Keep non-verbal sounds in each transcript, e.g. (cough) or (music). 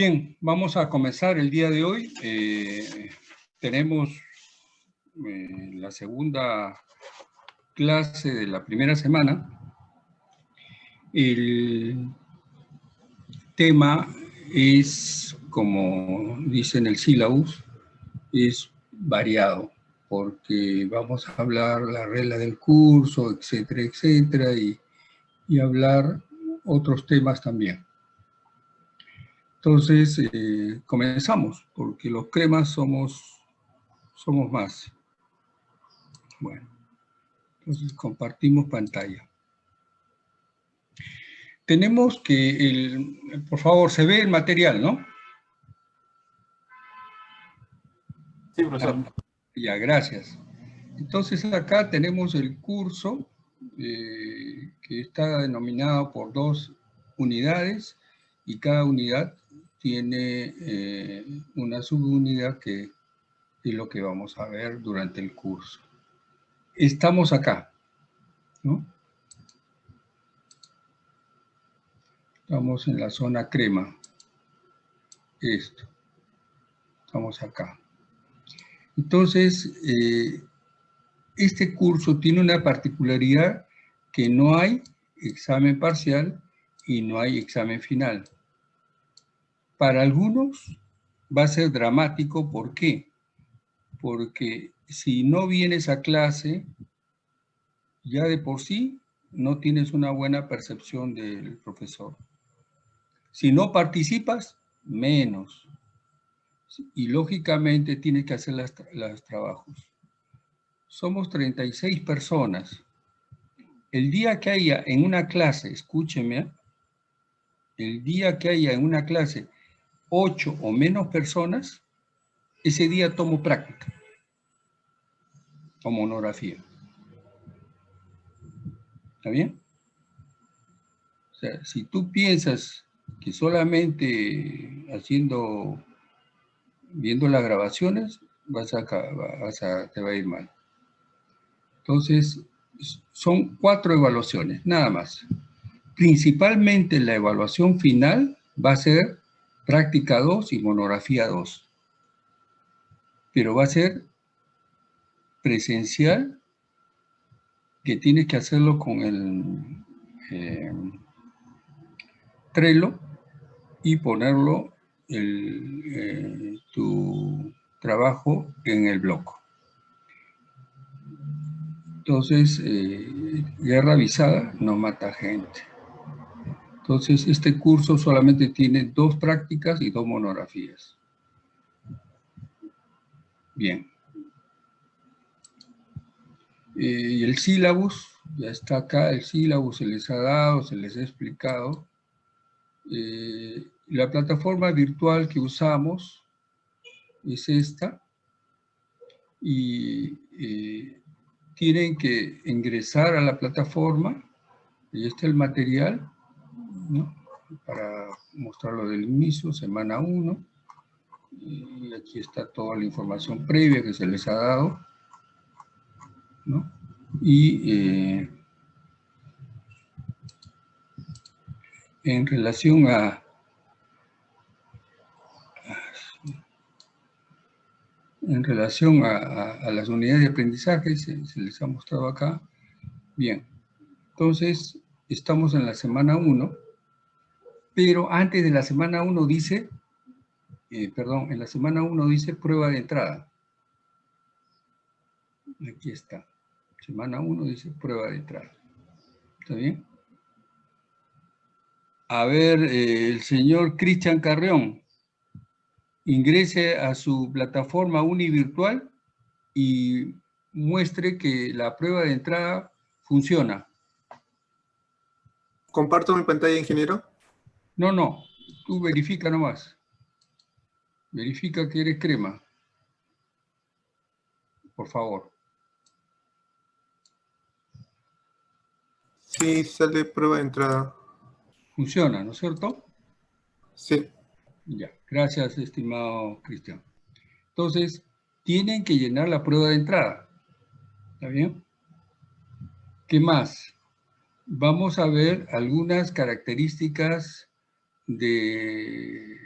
Bien, vamos a comenzar el día de hoy. Eh, tenemos eh, la segunda clase de la primera semana. El tema es, como dice en el sílabus, es variado, porque vamos a hablar la regla del curso, etcétera, etcétera, y, y hablar otros temas también. Entonces, eh, comenzamos, porque los cremas somos, somos más. Bueno, entonces compartimos pantalla. Tenemos que, el, por favor, se ve el material, ¿no? Sí, profesor. Ah, ya, gracias. Entonces acá tenemos el curso eh, que está denominado por dos unidades y cada unidad tiene eh, una subunidad que es lo que vamos a ver durante el curso. Estamos acá, ¿no? Estamos en la zona crema. Esto. Estamos acá. Entonces, eh, este curso tiene una particularidad que no hay examen parcial y no hay examen final. Para algunos va a ser dramático, ¿por qué? Porque si no vienes a clase, ya de por sí no tienes una buena percepción del profesor. Si no participas, menos. Y lógicamente tienes que hacer los trabajos. Somos 36 personas. El día que haya en una clase, escúcheme, el día que haya en una clase ocho o menos personas, ese día tomo práctica, como monografía. ¿Está bien? O sea, si tú piensas que solamente haciendo, viendo las grabaciones, vas a, vas a, te va a ir mal. Entonces, son cuatro evaluaciones, nada más. Principalmente la evaluación final va a ser práctica 2 y monografía 2. Pero va a ser presencial, que tienes que hacerlo con el eh, Trello y ponerlo eh, tu trabajo en el blog. Entonces, eh, guerra avisada no mata gente. Entonces, este curso solamente tiene dos prácticas y dos monografías. Bien. Eh, y el sílabus, ya está acá, el sílabus se les ha dado, se les ha explicado. Eh, la plataforma virtual que usamos es esta. Y eh, tienen que ingresar a la plataforma, y está el material, para mostrarlo del inicio, semana 1. Y aquí está toda la información previa que se les ha dado. Y eh, en relación a, en relación a, las unidades de aprendizaje, se, se, les ha mostrado acá. Bien, entonces estamos en la semana 1 pero antes de la semana 1 dice, eh, perdón, en la semana 1 dice prueba de entrada. Aquí está. Semana 1 dice prueba de entrada. ¿Está bien? A ver, eh, el señor Cristian Carreón, ingrese a su plataforma univirtual y muestre que la prueba de entrada funciona. ¿Comparto mi pantalla, ingeniero? No, no, tú verifica nomás. Verifica que eres crema. Por favor. Sí, sale prueba de entrada. Funciona, ¿no es cierto? Sí. Ya, gracias, estimado Cristian. Entonces, tienen que llenar la prueba de entrada. ¿Está bien? ¿Qué más? Vamos a ver algunas características de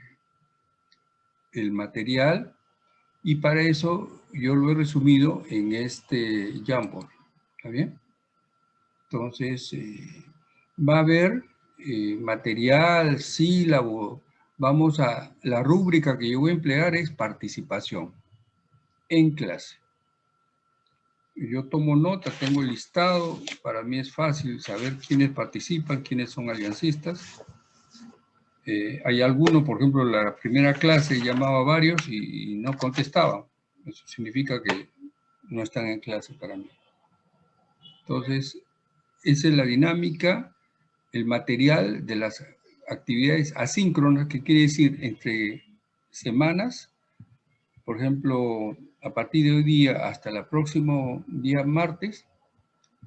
el material y para eso yo lo he resumido en este Jamboard. ¿Está bien? Entonces, eh, va a haber eh, material, sílabo. Vamos a, la rúbrica que yo voy a emplear es participación en clase. Yo tomo nota, tengo listado, para mí es fácil saber quiénes participan, quiénes son aliancistas. Eh, hay algunos, por ejemplo, la primera clase llamaba a varios y, no contestaba. Eso significa que no están en clase para mí. Entonces, esa es la dinámica, el material de las actividades asíncronas, que quiere decir entre semanas, por ejemplo, a partir de hoy día hasta el próximo día martes,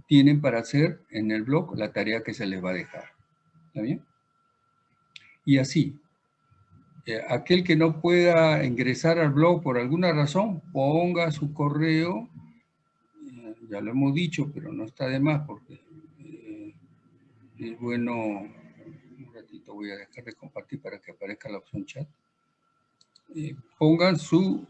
tienen para hacer en el blog la tarea que se les va a dejar. ¿Está bien? Y así, eh, aquel que no pueda ingresar al blog por alguna razón, ponga su correo, eh, ya lo hemos dicho, pero no está de más porque eh, es bueno, un ratito voy a dejar de compartir para que aparezca la opción chat. pongan su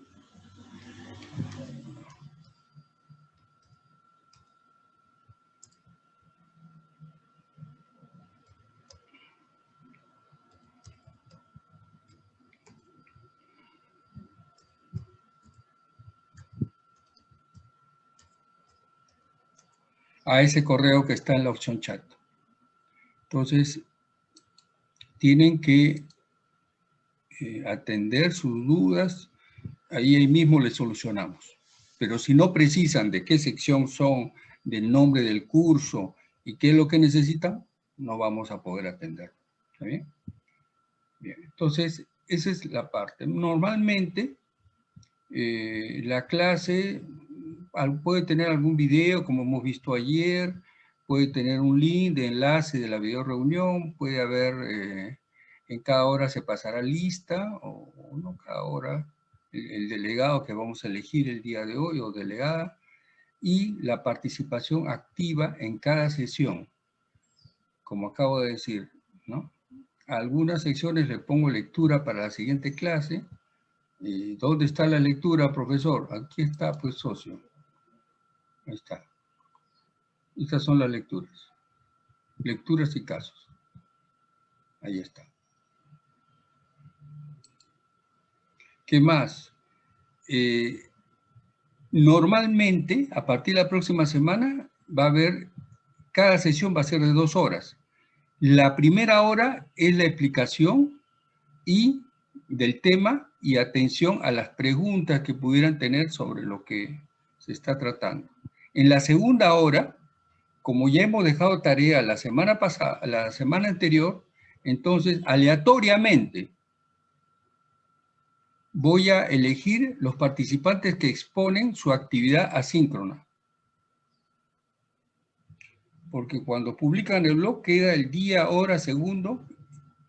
a ese correo que está en la opción chat. Entonces, tienen que eh, atender sus dudas, ahí, mismo les solucionamos. Pero si no precisan de qué sección son, del nombre del curso y qué es lo que necesitan, no vamos a poder atender. ¿Está bien? Bien, entonces, esa es la parte. Normalmente, eh, la clase puede tener algún video, como hemos visto ayer, puede tener un link de enlace de la video reunión, puede haber, eh, en cada hora se pasará lista, o, no cada hora, el, delegado que vamos a elegir el día de hoy, o delegada, y la participación activa en cada sesión, como acabo de decir, ¿no? algunas secciones le pongo lectura para la siguiente clase, ¿Dónde está la lectura, profesor? Aquí está, pues, socio. Ahí está. Estas son las lecturas. Lecturas y casos. Ahí está. ¿Qué más? Eh, normalmente, a partir de la próxima semana, va a haber, cada sesión va a ser de dos horas. La primera hora es la explicación y del tema y atención a las preguntas que pudieran tener sobre lo que se está tratando. En la segunda hora, como ya hemos dejado tarea la semana pasada, la semana anterior, entonces aleatoriamente voy a elegir los participantes que exponen su actividad asíncrona. Porque cuando publican el blog queda el día, hora, segundo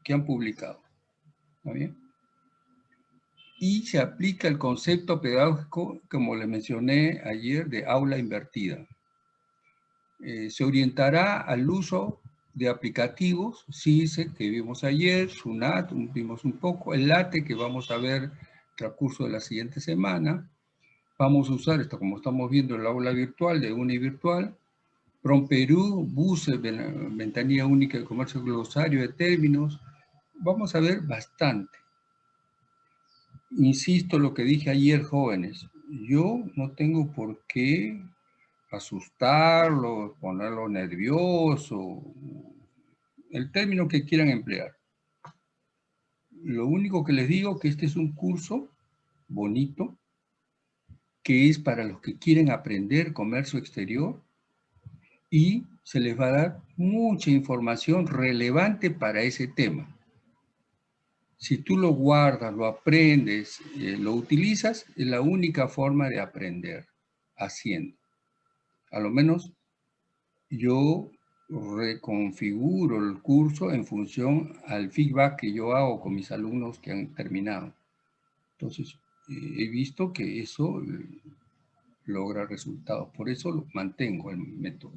que han publicado. ¿Está bien? Y se aplica el concepto pedagógico, como le mencioné ayer, de aula invertida. Eh, se orientará al uso de aplicativos, CISE, que vimos ayer, SUNAT, vimos un poco, el LATE, que vamos a ver transcurso de la siguiente semana. Vamos a usar esto, como estamos viendo, el aula virtual de UniVirtual, PROMPERÚ, BUSE, Ventanilla Única de Comercio Glosario de Términos. Vamos a ver bastante insisto lo que dije ayer, jóvenes, yo no tengo por qué asustarlo, ponerlo nervioso, el término que quieran emplear. Lo único que les digo es que este es un curso bonito, que es para los que quieren aprender comercio exterior y se les va a dar mucha información relevante para ese tema. Si tú lo guardas, lo aprendes, eh, lo utilizas, es la única forma de aprender, haciendo. A lo menos yo reconfiguro el curso en función al feedback que yo hago con mis alumnos que han terminado. Entonces, eh, he visto que eso eh, logra resultados. Por eso lo mantengo el método.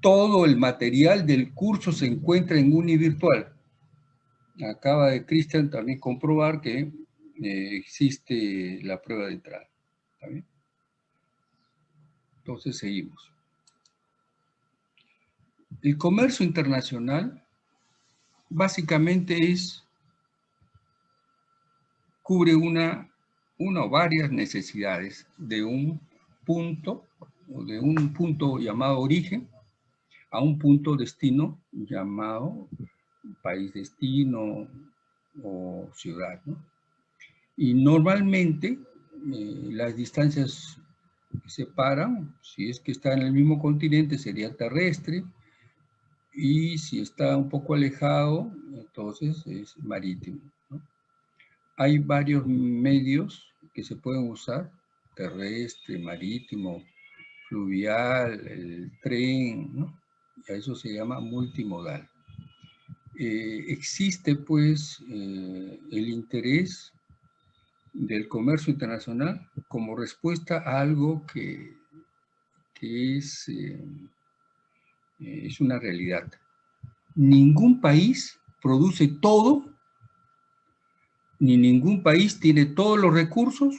Todo el material del curso se encuentra en Univirtual acaba de Cristian también comprobar que eh, existe la prueba de entrada. Entonces seguimos. El comercio internacional básicamente es, cubre una, una o varias necesidades de un punto, o de un punto llamado origen, a un punto destino llamado país destino o ciudad. Y normalmente eh, las distancias que separan, si es que está en el mismo continente, sería terrestre, y si está un poco alejado, entonces es marítimo. Hay varios medios que se pueden usar, terrestre, marítimo, fluvial, el tren, ¿no? a eso se llama multimodal. Eh, existe pues eh, el interés del comercio internacional como respuesta a algo que, es, eh, es una realidad. Ningún país produce todo, ni ningún país tiene todos los recursos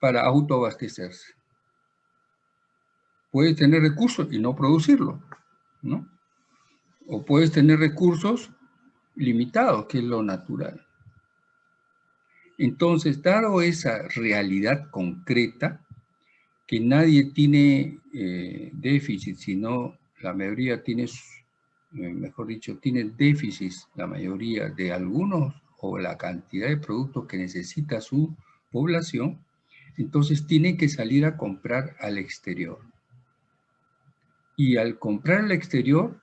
para autoabastecerse. Puede tener recursos y no producirlo. ¿no? O puedes tener recursos limitados, que es lo natural. Entonces, dado esa realidad concreta, que nadie tiene eh, déficit, sino la mayoría tiene, eh, mejor dicho, tiene déficit, la mayoría de algunos, o la cantidad de productos que necesita su población, entonces tienen que salir a comprar al exterior. Y al comprar al exterior,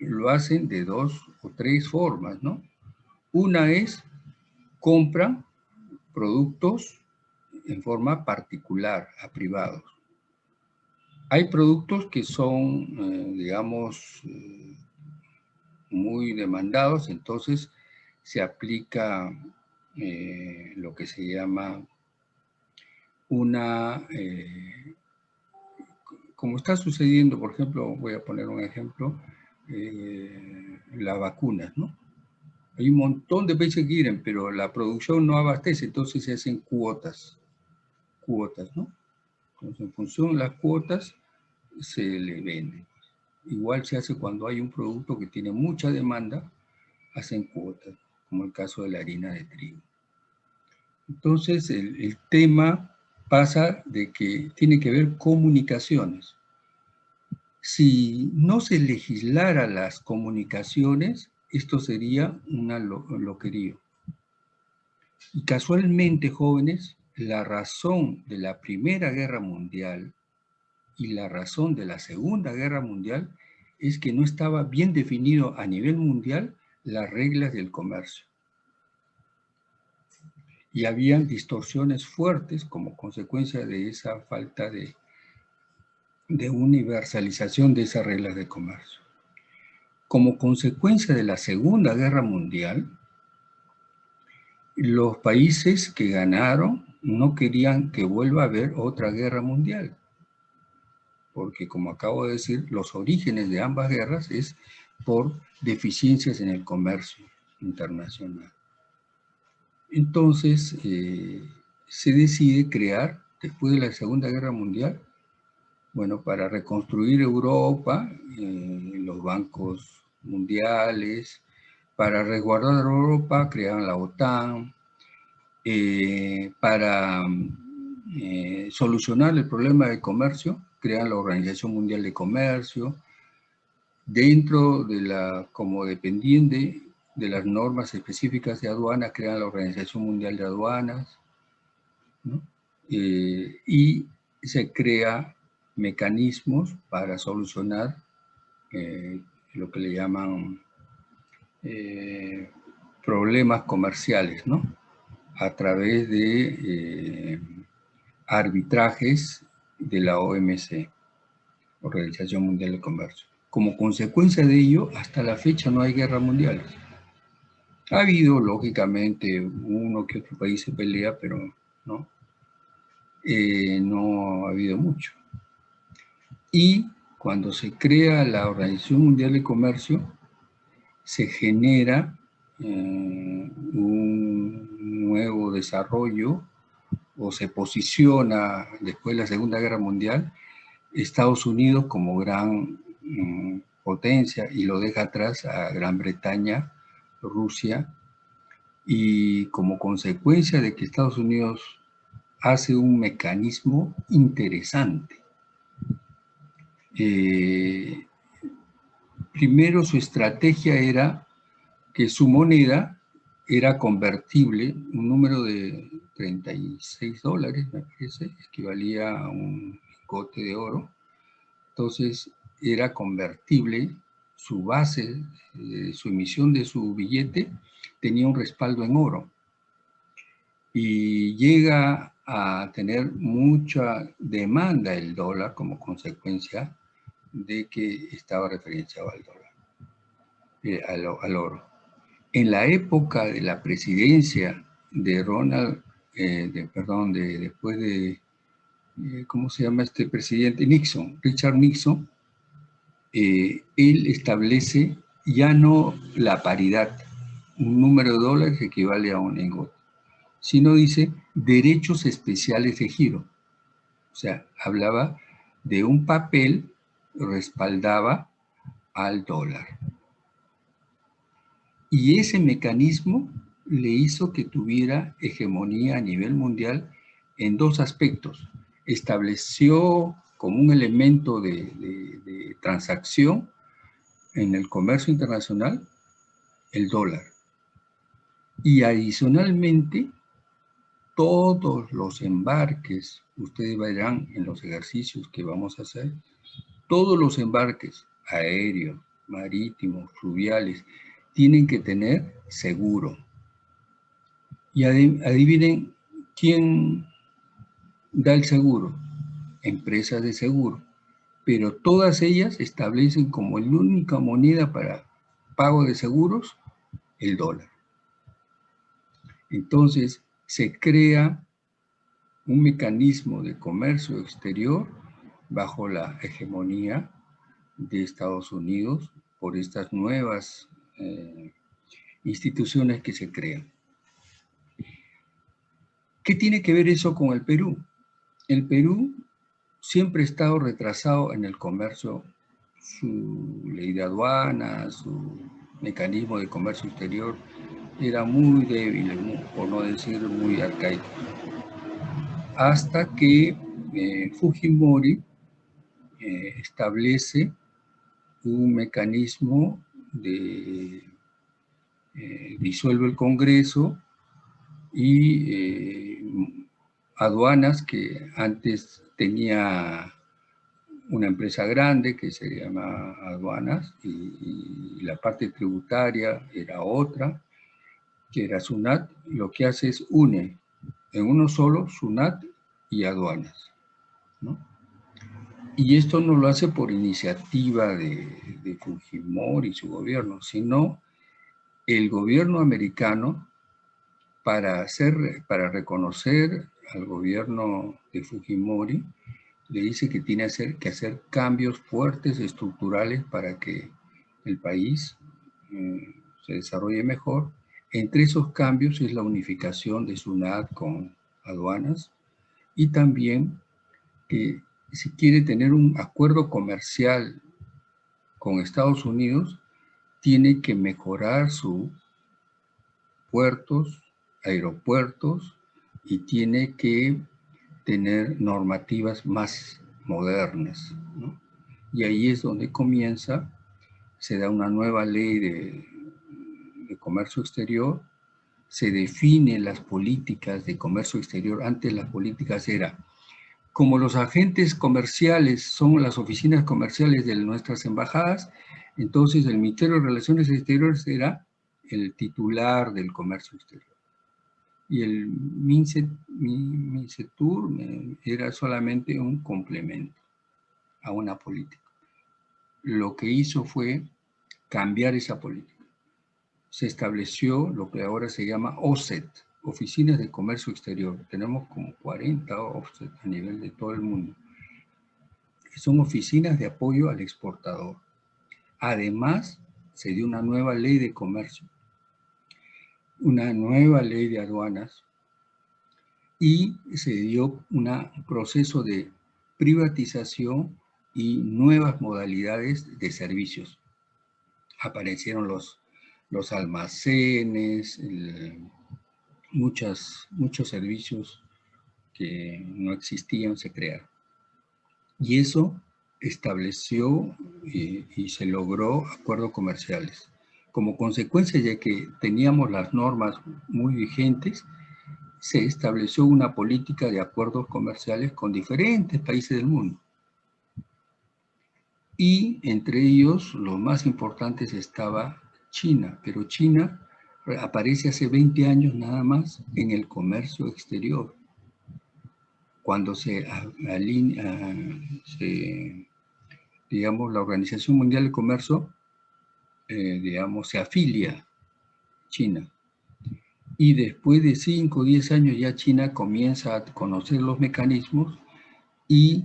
lo hacen de dos o tres formas, ¿no? Una es, compran productos en forma particular, a privados. Hay productos que son, eh, digamos, eh, muy demandados, entonces se aplica eh, lo que se llama una como está sucediendo, por ejemplo, voy a poner un ejemplo, eh, las vacunas, ¿no? Hay un montón de países que quieren, pero la producción no abastece, entonces se hacen cuotas, cuotas, ¿no? Entonces, en función de las cuotas, se le vende. Igual se hace cuando hay un producto que tiene mucha demanda, hacen cuotas, como el caso de la harina de trigo. Entonces, el, el tema pasa de que tiene que ver comunicaciones. Si no se legislara las comunicaciones, esto sería una loquería. Y casualmente, jóvenes, la razón de la Primera Guerra Mundial y la razón de la Segunda Guerra Mundial es que no estaba bien definido a nivel mundial las reglas del comercio y habían distorsiones fuertes como consecuencia de esa falta de, de universalización de esas reglas de comercio. Como consecuencia de la Segunda Guerra Mundial, los países que ganaron no querían que vuelva a haber otra guerra mundial, porque como acabo de decir, los orígenes de ambas guerras es por deficiencias en el comercio internacional. Entonces, eh, se decide crear, después de la Segunda Guerra Mundial, bueno, para reconstruir Europa, eh, los bancos mundiales, para resguardar Europa, crearon la OTAN, eh, para solucionar el problema del comercio, crean la Organización Mundial de Comercio, dentro de la, como dependiente de las normas específicas de aduanas, crean la Organización Mundial de Aduanas, eh, y se crea mecanismos para solucionar eh, lo que le llaman eh, problemas comerciales, ¿no? A través de arbitrajes de la OMC, Organización Mundial de Comercio. Como consecuencia de ello, hasta la fecha no hay guerras mundiales. Ha habido, lógicamente, uno que otro país se pelea, pero no, eh, no ha habido mucho. Y cuando se crea la Organización Mundial de Comercio, se genera eh, un nuevo desarrollo o se posiciona después de la Segunda Guerra Mundial Estados Unidos como gran mm, potencia y lo deja atrás a Gran Bretaña, Rusia, y como consecuencia de que Estados Unidos hace un mecanismo interesante. Eh, primero su estrategia era que su moneda era convertible, un número de 36 dólares, me parece, equivalía a un cote de oro. Entonces era convertible, su base, su emisión de su billete tenía un respaldo en oro. Y llega a tener mucha demanda el dólar como consecuencia de que estaba referenciado al dólar, eh, al, oro. En la época de la presidencia de Ronald, eh, de, perdón, de, después de eh, ¿cómo se llama este presidente? Nixon, Richard Nixon, eh, él establece ya no la paridad, un número de dólares equivale a un lingote, sino dice derechos especiales de giro. O sea, hablaba de un papel respaldaba al dólar. Y ese mecanismo le hizo que tuviera hegemonía a nivel mundial en dos aspectos estableció como un elemento de, transacción en el comercio internacional el dólar. Y adicionalmente, todos los embarques, ustedes verán en los ejercicios que vamos a hacer, todos los embarques aéreos, marítimos, fluviales, tienen que tener seguro. Y adivinen quién da el seguro, empresas de seguro, pero todas ellas establecen como la única moneda para pago de seguros el dólar. Entonces se crea un mecanismo de comercio exterior bajo la hegemonía de Estados Unidos por estas nuevas eh, instituciones que se crean. ¿Qué tiene que ver eso con el Perú? El Perú siempre ha estado retrasado en el comercio, su ley de aduana, su mecanismo de comercio exterior era muy débil, por no decir muy arcaico. Hasta que eh, Fujimori eh, establece un mecanismo de eh, disuelve el Congreso y aduanas que antes tenía una empresa grande que se llama aduanas y, la parte tributaria era otra, que era SUNAT, lo que hace es une en uno solo SUNAT y aduanas. Y esto no lo hace por iniciativa de, Fujimori y su gobierno, sino el gobierno americano para, hacer, para reconocer al gobierno de Fujimori, le dice que tiene que hacer cambios fuertes estructurales para que el país mm, se desarrolle mejor. Entre esos cambios es la unificación de SUNAT con aduanas y también que si quiere tener un acuerdo comercial con Estados Unidos, tiene que mejorar sus puertos, aeropuertos y tiene que tener normativas más modernas. Y ahí es donde comienza, se da una nueva ley de, de comercio exterior, se definen las políticas de comercio exterior. Antes las políticas era, como los agentes comerciales son las oficinas comerciales de nuestras embajadas, entonces el Ministerio de Relaciones Exteriores era el titular del comercio exterior y el MINCETUR era solamente un complemento a una política. Lo que hizo fue cambiar esa política. Se estableció lo que ahora se llama OSET, Oficinas de Comercio Exterior. Tenemos como 40 OSET a nivel de todo el mundo. Son oficinas de apoyo al exportador. Además, se dio una nueva ley de comercio una nueva ley de aduanas y se dio un proceso de privatización y nuevas modalidades de servicios. Aparecieron los, los almacenes, muchas, muchos servicios que no existían se crearon. Y eso estableció y, y se logró acuerdos comerciales. Como consecuencia, ya que teníamos las normas muy vigentes, se estableció una política de acuerdos comerciales con diferentes países del mundo. Y entre ellos, los más importantes estaba China, pero China aparece hace 20 años nada más en el comercio exterior. Cuando se alinea, digamos, la Organización Mundial del Comercio, eh, digamos, se afilia China y después de 5 o 10 años ya China comienza a conocer los mecanismos y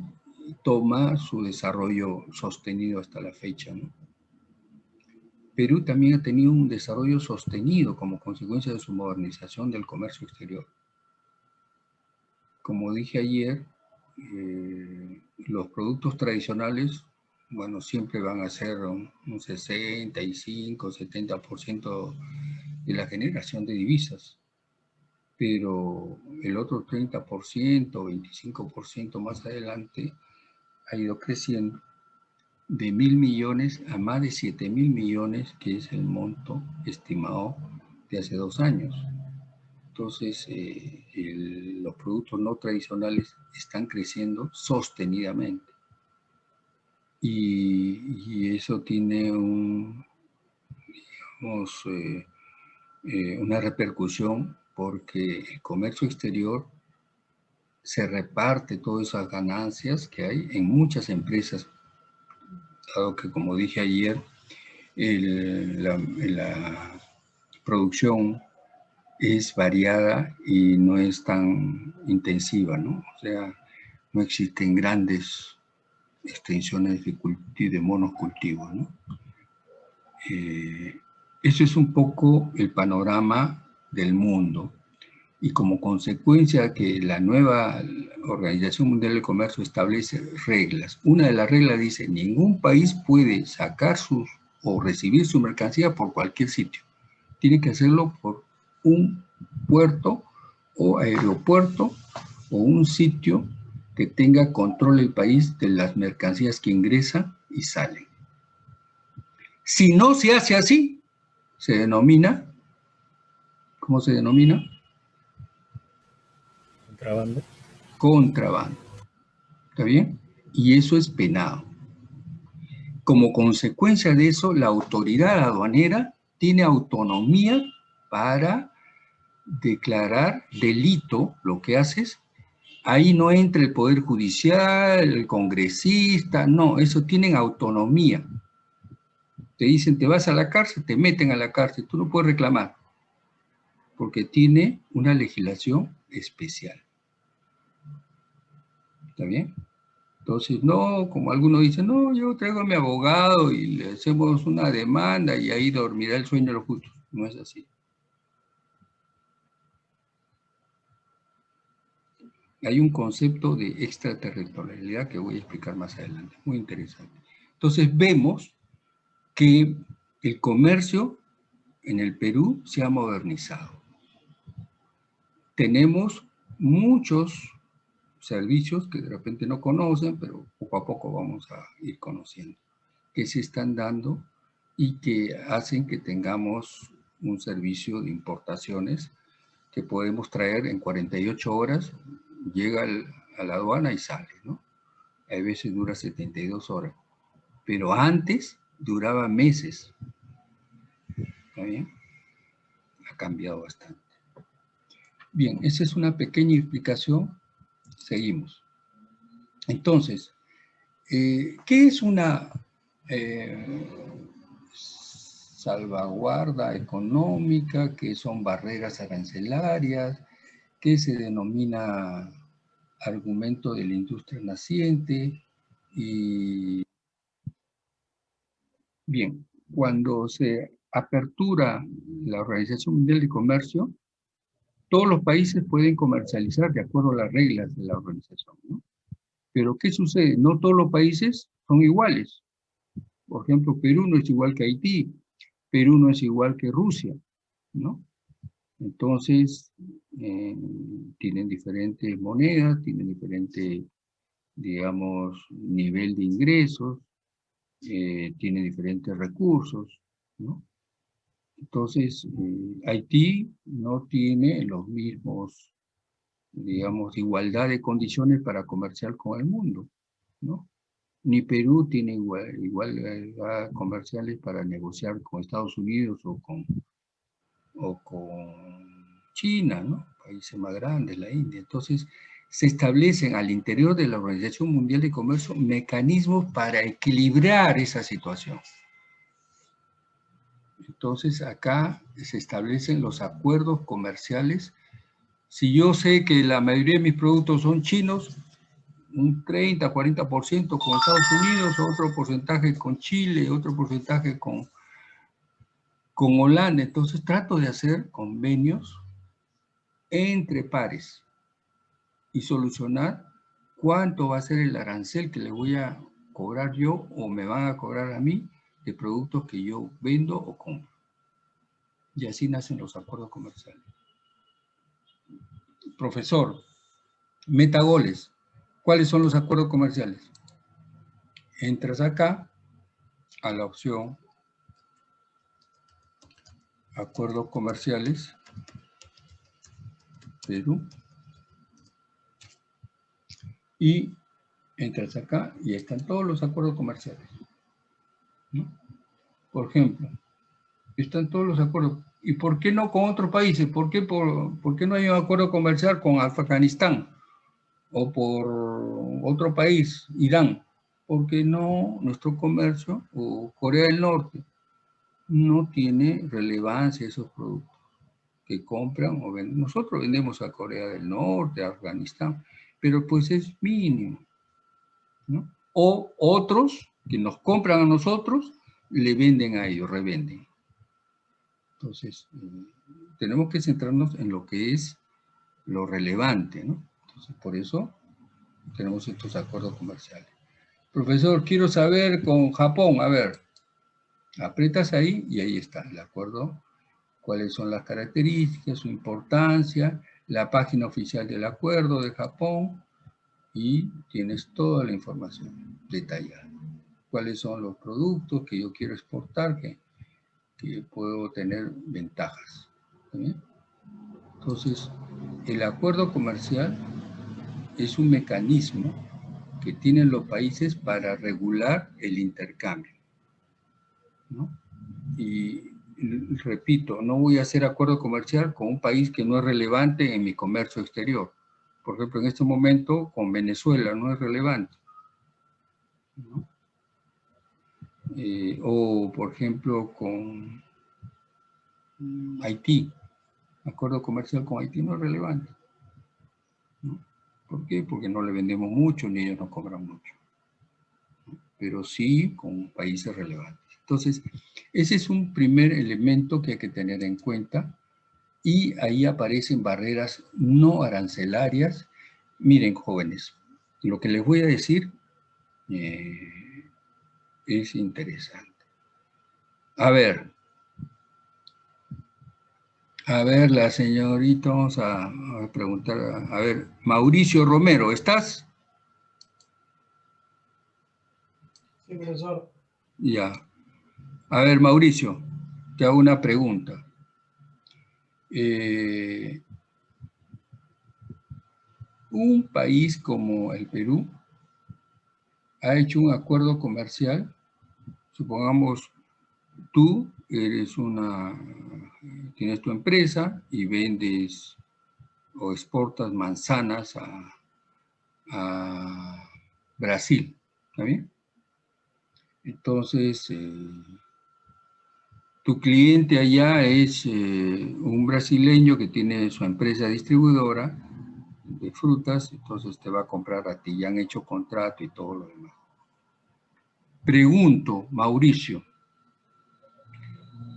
toma su desarrollo sostenido hasta la fecha. Perú también ha tenido un desarrollo sostenido como consecuencia de su modernización del comercio exterior. Como dije ayer, eh, los productos tradicionales, bueno, siempre van a ser un, un 65, 70% de la generación de divisas, pero el otro 30%, 25% más adelante ha ido creciendo de mil millones a más de 7 mil millones, que es el monto estimado de hace dos años. Entonces, eh, los productos no tradicionales están creciendo sostenidamente. Y, eso tiene eh, eh, una repercusión porque el comercio exterior se reparte todas esas ganancias que hay en muchas empresas, dado que como dije ayer, la, producción es variada y no es tan intensiva, ¿no? O sea, no existen grandes extensiones de, de monocultivos, ¿no? Eh, eso es un poco el panorama del mundo y como consecuencia que la nueva Organización Mundial del Comercio establece reglas. Una de las reglas dice, ningún país puede sacar sus o recibir su mercancía por cualquier sitio. Tiene que hacerlo por un puerto o aeropuerto o un sitio que tenga control el país de las mercancías que ingresan y salen. Si no se hace así, se denomina, ¿cómo se denomina? Contrabando. ¿Está bien? Y eso es penado. Como consecuencia de eso, la autoridad aduanera tiene autonomía para declarar delito lo que haces. Ahí no entra el Poder Judicial, el congresista, no, eso tienen autonomía te dicen te vas a la cárcel, te meten a la cárcel, tú no puedes reclamar, porque tiene una legislación especial. ¿Está bien? Entonces, no, como algunos dicen, no, yo traigo a mi abogado y le hacemos una demanda y ahí dormirá el sueño de los justos. No es así. Hay un concepto de extraterritorialidad que voy a explicar más adelante, muy interesante. Entonces vemos que el comercio en el Perú se ha modernizado. Tenemos muchos servicios que de repente no conocen, pero poco a poco vamos a ir conociendo, que se están dando y que hacen que tengamos un servicio de importaciones que podemos traer en 48 horas, llega a la aduana y sale, ¿no? A veces dura 72 horas. Pero antes duraba meses. ¿Está bien? Ha cambiado bastante. Bien, esa es una pequeña explicación. Seguimos. Entonces, eh, ¿qué es una eh, salvaguarda económica? ¿Qué son barreras arancelarias? ¿Qué se denomina argumento de la industria naciente? Y Bien, cuando se apertura la Organización Mundial de Comercio, todos los países pueden comercializar de acuerdo a las reglas de la organización. ¿no? Pero ¿qué sucede? No todos los países son iguales. Por ejemplo, Perú no es igual que Haití, Perú no es igual que Rusia, ¿no? Entonces, eh, tienen diferentes monedas, tienen diferente, digamos, nivel de ingresos, eh, tienen diferentes recursos, ¿no? Entonces, eh, Haití no tiene los mismos, digamos, igualdad de condiciones para comerciar con el mundo, ¿no? Ni Perú tiene igual, igualdad comerciales para negociar con Estados Unidos o con, o con China, ¿no? Países más grandes, la India. Entonces, se establecen al interior de la Organización Mundial de Comercio mecanismos para equilibrar esa situación. Entonces acá se establecen los acuerdos comerciales. Si yo sé que la mayoría de mis productos son chinos, un 30, 40% con Estados Unidos, otro porcentaje con Chile, otro porcentaje con, con Holanda. Entonces trato de hacer convenios entre pares y solucionar cuánto va a ser el arancel que le voy a cobrar yo o me van a cobrar a mí de productos que yo vendo o compro. Y así nacen los acuerdos comerciales. Profesor, metagoles. ¿Cuáles son los acuerdos comerciales? Entras acá a la opción acuerdos comerciales Perú y entras acá y están todos los acuerdos comerciales. Por ejemplo, están todos los acuerdos. ¿Y por qué no con otros países? ¿Por qué, por, por qué no hay un acuerdo comercial con Afganistán? O por otro país, Irán. Porque no, nuestro comercio, o Corea del Norte, no tiene relevancia esos productos que compran o venden. Nosotros vendemos a Corea del Norte, a Afganistán, pero pues es mínimo. O otros que nos compran a nosotros, le venden a ellos, revenden. Entonces, eh, tenemos que centrarnos en lo que es lo relevante, ¿no? Entonces, por eso tenemos estos acuerdos comerciales. Profesor, quiero saber con Japón, a ver, aprietas ahí y ahí está el acuerdo, cuáles son las características, su importancia, la página oficial del acuerdo de Japón y tienes toda la información detallada cuáles son los productos que yo quiero exportar, que, puedo tener ventajas. Entonces, el acuerdo comercial es un mecanismo que tienen los países para regular el intercambio. Y repito, no voy a hacer acuerdo comercial con un país que no es relevante en mi comercio exterior. Por ejemplo, en este momento con Venezuela no es relevante. ¿no? Eh, o por ejemplo con Haití, acuerdo comercial con Haití no es relevante. ¿Por qué? Porque no le vendemos mucho ni ellos nos cobran mucho. Pero sí con países relevantes. Entonces, ese es un primer elemento que hay que tener en cuenta y ahí aparecen barreras no arancelarias. Miren, jóvenes, lo que les voy a decir eh, es interesante. A ver. A ver, la señorita, vamos a, preguntar, a, ver, Mauricio Romero, ¿estás? Sí, profesor. Ya. A ver, Mauricio, te hago una pregunta. Eh, un país como el Perú ha hecho un acuerdo comercial supongamos tú eres una, tienes tu empresa y vendes o exportas manzanas a, Brasil, ¿está bien? Entonces, eh, tu cliente allá es eh, un brasileño que tiene su empresa distribuidora de frutas, entonces te va a comprar a ti, ya han hecho contrato y todo lo demás. Pregunto, Mauricio,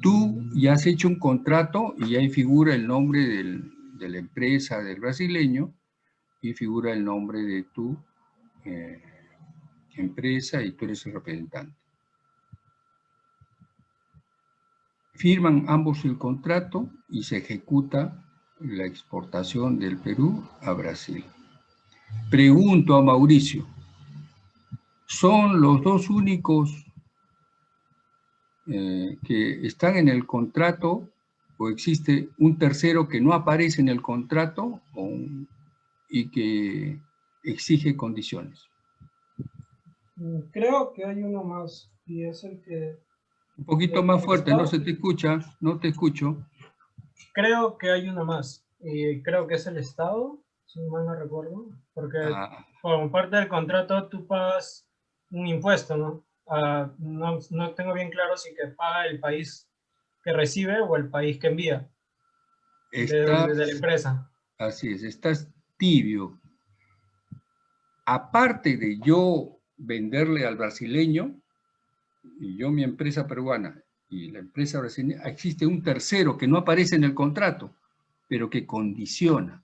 tú ya has hecho un contrato y ahí figura el nombre de la empresa del brasileño y figura el nombre de tu eh, empresa y tú eres el representante. Firman ambos el contrato y se ejecuta la exportación del Perú a Brasil. Pregunto a Mauricio, ¿son los dos únicos eh, que están en el contrato o existe un tercero que no aparece en el contrato o un- y que exige condiciones? Mm, Creo que hay uno más y es el que... Un poquito más fuerte, no se te escucha, no te escucho. Creo que hay uno más y creo que es el Estado, si mal no recuerdo, porque Ah, como parte del contrato tú pagas un impuesto, ¿no? Ah, no, no tengo bien claro si que paga el país que recibe o el país que envía de, estás- de la empresa. Así es, estás tibio. Aparte de yo venderle al brasileño, y yo mi empresa peruana y la empresa brasileña, existe un tercero que no aparece en el contrato, pero que condiciona.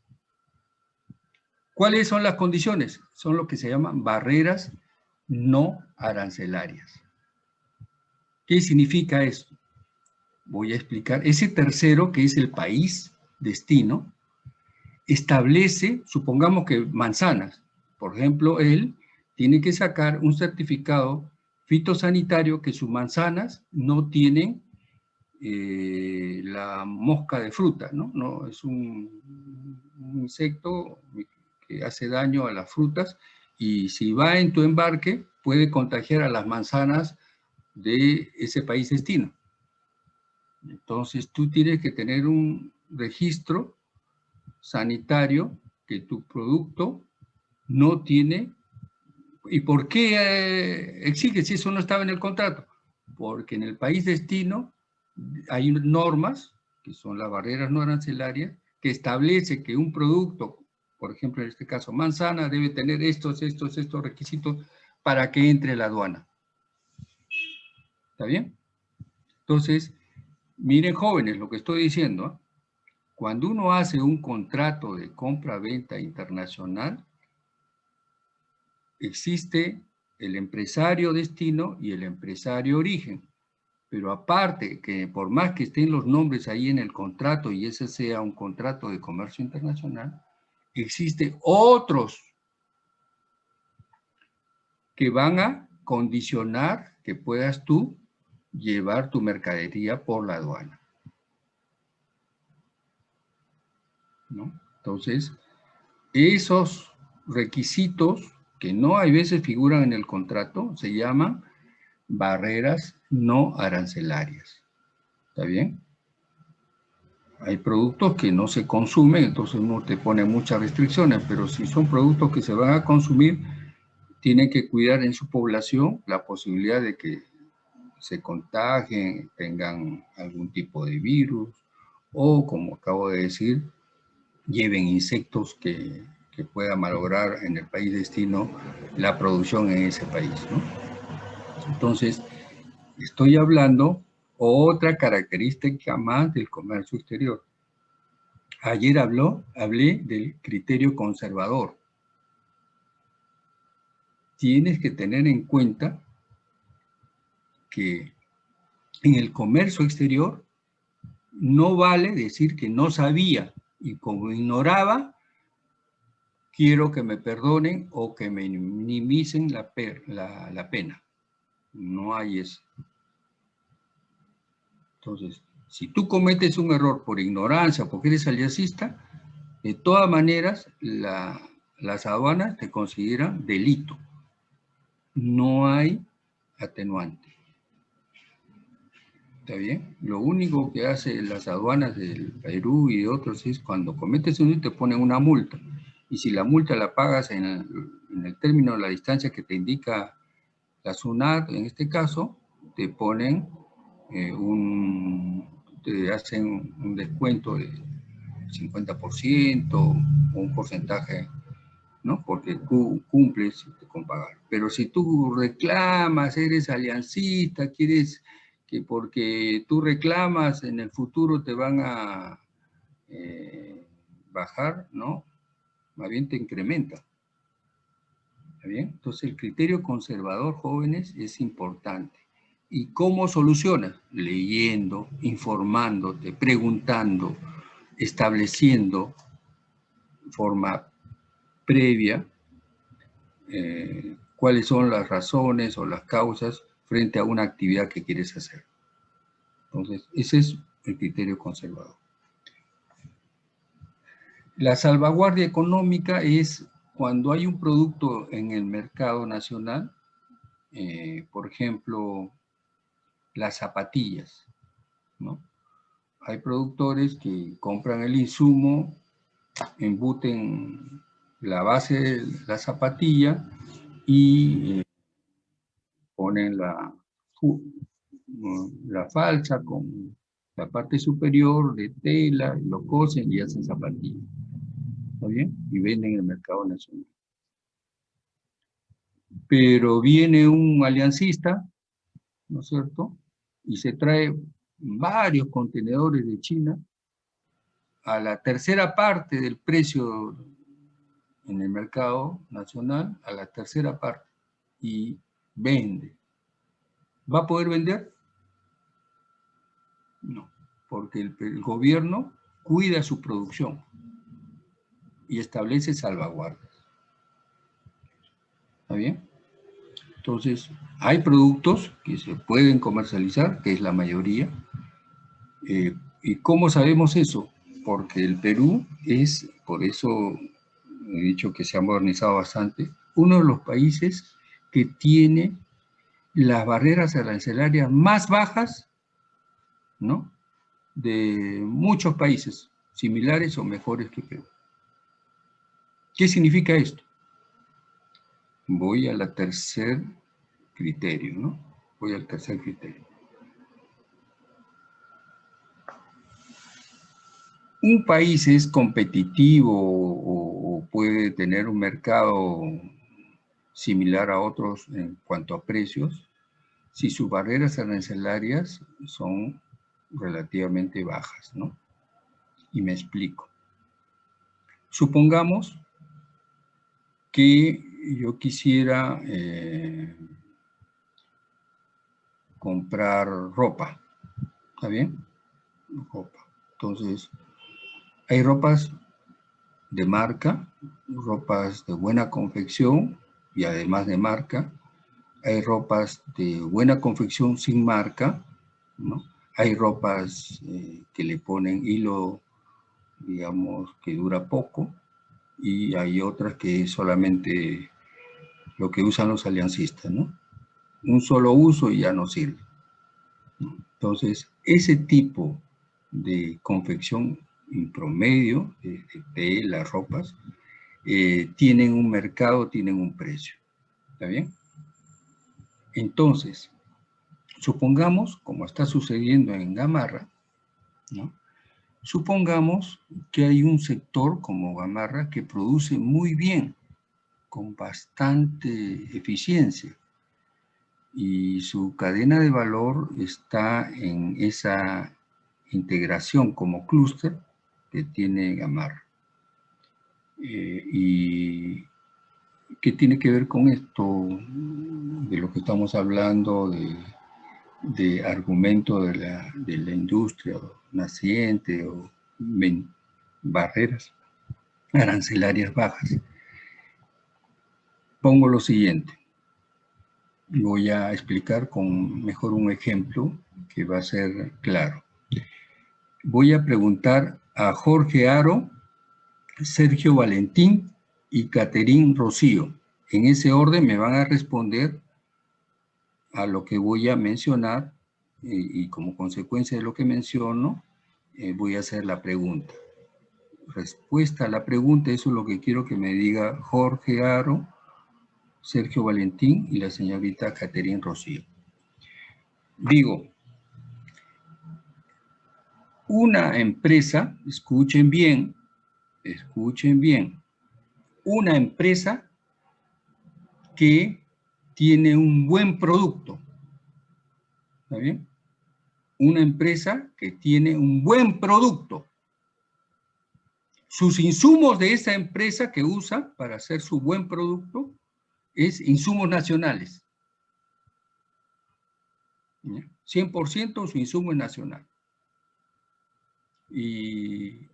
¿Cuáles son las condiciones? Son lo que se llaman barreras no arancelarias. ¿Qué significa esto? Voy a explicar. Ese tercero, que es el país destino, establece, supongamos que manzanas, por ejemplo, él tiene que sacar un certificado fitosanitario que sus manzanas no tienen eh, la mosca de fruta, ¿no? no es un, un insecto que hace daño a las frutas y si va en tu embarque puede contagiar a las manzanas de ese país destino. Entonces tú tienes que tener un registro sanitario que tu producto no tiene. ¿Y por qué eh, exige si eso no estaba en el contrato? Porque en el país destino hay normas, que son las barreras no arancelarias, que establece que un producto, por ejemplo en este caso manzana, debe tener estos, estos, estos requisitos para que entre la aduana. ¿Está bien? Entonces, miren jóvenes lo que estoy diciendo. ¿eh? Cuando uno hace un contrato de compra-venta internacional, existe el empresario destino y el empresario origen. Pero aparte, que por más que estén los nombres ahí en el contrato y ese sea un contrato de comercio internacional, existe otros que van a condicionar que puedas tú llevar tu mercadería por la aduana. ¿No? Entonces, esos requisitos que no hay veces figuran en el contrato se llaman barreras no arancelarias. ¿Está bien? Hay productos que no se consumen, entonces uno te pone muchas restricciones, pero si son productos que se van a consumir, tienen que cuidar en su población la posibilidad de que se contagien, tengan algún tipo de virus, o como acabo de decir, lleven insectos que, que puedan malograr en el país destino la producción en ese país. ¿no? Entonces, estoy hablando otra característica más del comercio exterior. Ayer habló, hablé del criterio conservador. Tienes que tener en cuenta que en el comercio exterior no vale decir que no sabía y como ignoraba, quiero que me perdonen o que me minimicen la, la, la pena. No hay eso. Entonces, si tú cometes un error por ignorancia, porque eres aliasista, de todas maneras, la, las aduanas te consideran delito. No hay atenuante. ¿Está bien? Lo único que hace las aduanas del Perú y de otros es cuando cometes un te ponen una multa. Y si la multa la pagas en el, en el término de la distancia que te indica la SUNAT, en este caso, te ponen eh, un, te hacen un descuento de 50% o un porcentaje, ¿no? Porque tú cumples con pagar. Pero si tú reclamas, eres aliancista, quieres que porque tú reclamas en el futuro te van a eh, bajar, ¿no? Más bien te incrementa. ¿Está bien? Entonces el criterio conservador, jóvenes, es importante. ¿Y cómo solucionas? Leyendo, informándote, preguntando, estableciendo forma previa eh, cuáles son las razones o las causas frente a una actividad que quieres hacer. Entonces, ese es el criterio conservador. La salvaguardia económica es cuando hay un producto en el mercado nacional, eh, por ejemplo, las zapatillas, ¿no? Hay productores que compran el insumo, embuten la base de la zapatilla y eh, ponen la, la falsa con la parte superior de tela, lo cosen y hacen zapatillas. ¿Está bien? Y venden en el mercado nacional. Pero viene un aliancista, ¿no es cierto? Y se trae varios contenedores de China a la tercera parte del precio en el mercado nacional, a la tercera parte, y vende. ¿Va a poder vender? No, porque el, gobierno cuida su producción y establece salvaguardas. ¿Está bien? Entonces, hay productos que se pueden comercializar, que es la mayoría. Eh, ¿Y cómo sabemos eso? Porque el Perú es, por eso he dicho que se ha modernizado bastante, uno de los países que tiene las barreras arancelarias más bajas, ¿no? De muchos países similares o mejores que Perú. ¿Qué significa esto? Voy a la tercer criterio, ¿no? Voy al tercer criterio. Un país es competitivo o puede tener un mercado similar a otros en cuanto a precios, si sus barreras arancelarias son relativamente bajas, ¿no? Y me explico. Supongamos que yo quisiera eh, comprar ropa, ¿está bien? Ropa. Entonces, hay ropas de marca, ropas de buena confección y además de marca. Hay ropas de buena confección sin marca, ¿no? Hay ropas eh, que le ponen hilo, digamos, que dura poco, y hay otras que solamente lo que usan los aliancistas, ¿no? Un solo uso y ya no sirve. Entonces, ese tipo de confección en promedio de, las ropas eh, tienen un mercado, tienen un precio. ¿Está bien? Entonces, supongamos, como está sucediendo en Gamarra, ¿no? supongamos que hay un sector como Gamarra que produce muy bien, con bastante eficiencia, y su cadena de valor está en esa integración como clúster que tiene Gamarra. Eh, ¿Y qué tiene que ver con esto de lo que estamos hablando de, de argumento de la, de la, industria naciente o barreras arancelarias bajas? Pongo lo siguiente. Voy a explicar con mejor un ejemplo que va a ser claro. Voy a preguntar a Jorge Aro Sergio Valentín y Caterín Rocío. En ese orden me van a responder a lo que voy a mencionar y, como consecuencia de lo que menciono, eh, voy a hacer la pregunta. Respuesta a la pregunta, eso es lo que quiero que me diga Jorge Aro, Sergio Valentín y la señorita Caterín Rocío. Digo, una empresa, escuchen bien, escuchen bien, una empresa que tiene un buen producto, ¿está bien? una empresa que tiene un buen producto. Sus insumos de esa empresa que usa para hacer su buen producto es insumos nacionales. 100% su insumo es nacional. Y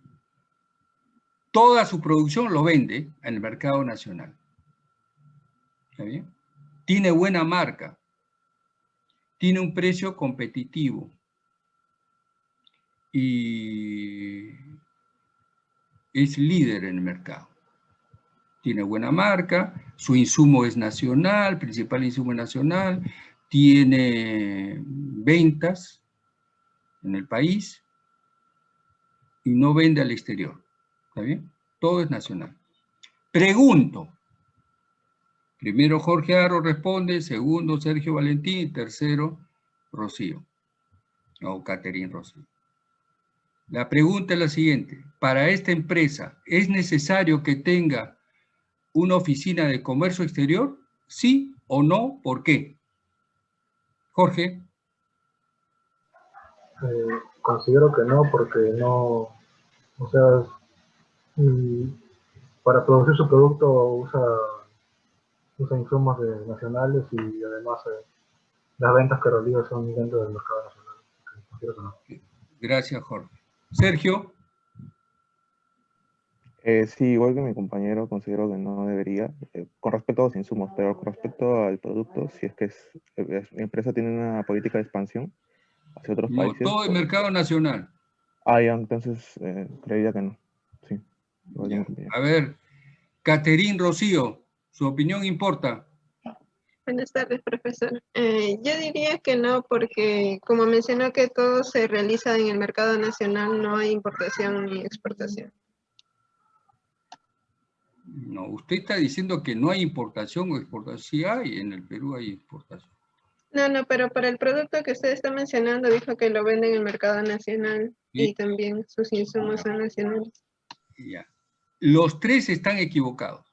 toda su producción lo vende en el mercado nacional. ¿Está bien? Tiene buena marca. Tiene un precio competitivo. Y es líder en el mercado. Tiene buena marca, su insumo es nacional, principal insumo nacional, tiene ventas en el país y no vende al exterior. ¿Está bien? Todo es nacional. Pregunto. Primero Jorge Aro responde, segundo Sergio Valentín, tercero Rocío. O Caterín Rocío. La pregunta es la siguiente. Para esta empresa, ¿es necesario que tenga una oficina de comercio exterior? ¿Sí o no? ¿Por qué? Jorge. Eh, considero que no, porque no, o sea, para producir su producto usa, usa insumos nacionales y además eh, las ventas que realiza son dentro del mercado nacional. Gracias, Jorge. Sergio. Eh, sí, igual que mi compañero, considero que no debería, eh, con respecto a los insumos, pero con respecto al producto, si es que es, mi empresa tiene una política de expansión hacia otros no, países. todo el mercado nacional. Ah, ya, entonces eh, creería que no. Sí. A ver, Caterín Rocío, su opinión importa. Buenas tardes, profesor. Eh, yo diría que no, porque como mencionó que todo se realiza en el mercado nacional, no hay importación ni exportación. No, usted está diciendo que no hay importación o exportación. Sí hay, en el Perú hay exportación. No, no, pero para el producto que usted está mencionando, dijo que lo vende en el mercado nacional y también sus insumos son nacionales. Ya. Los tres están equivocados.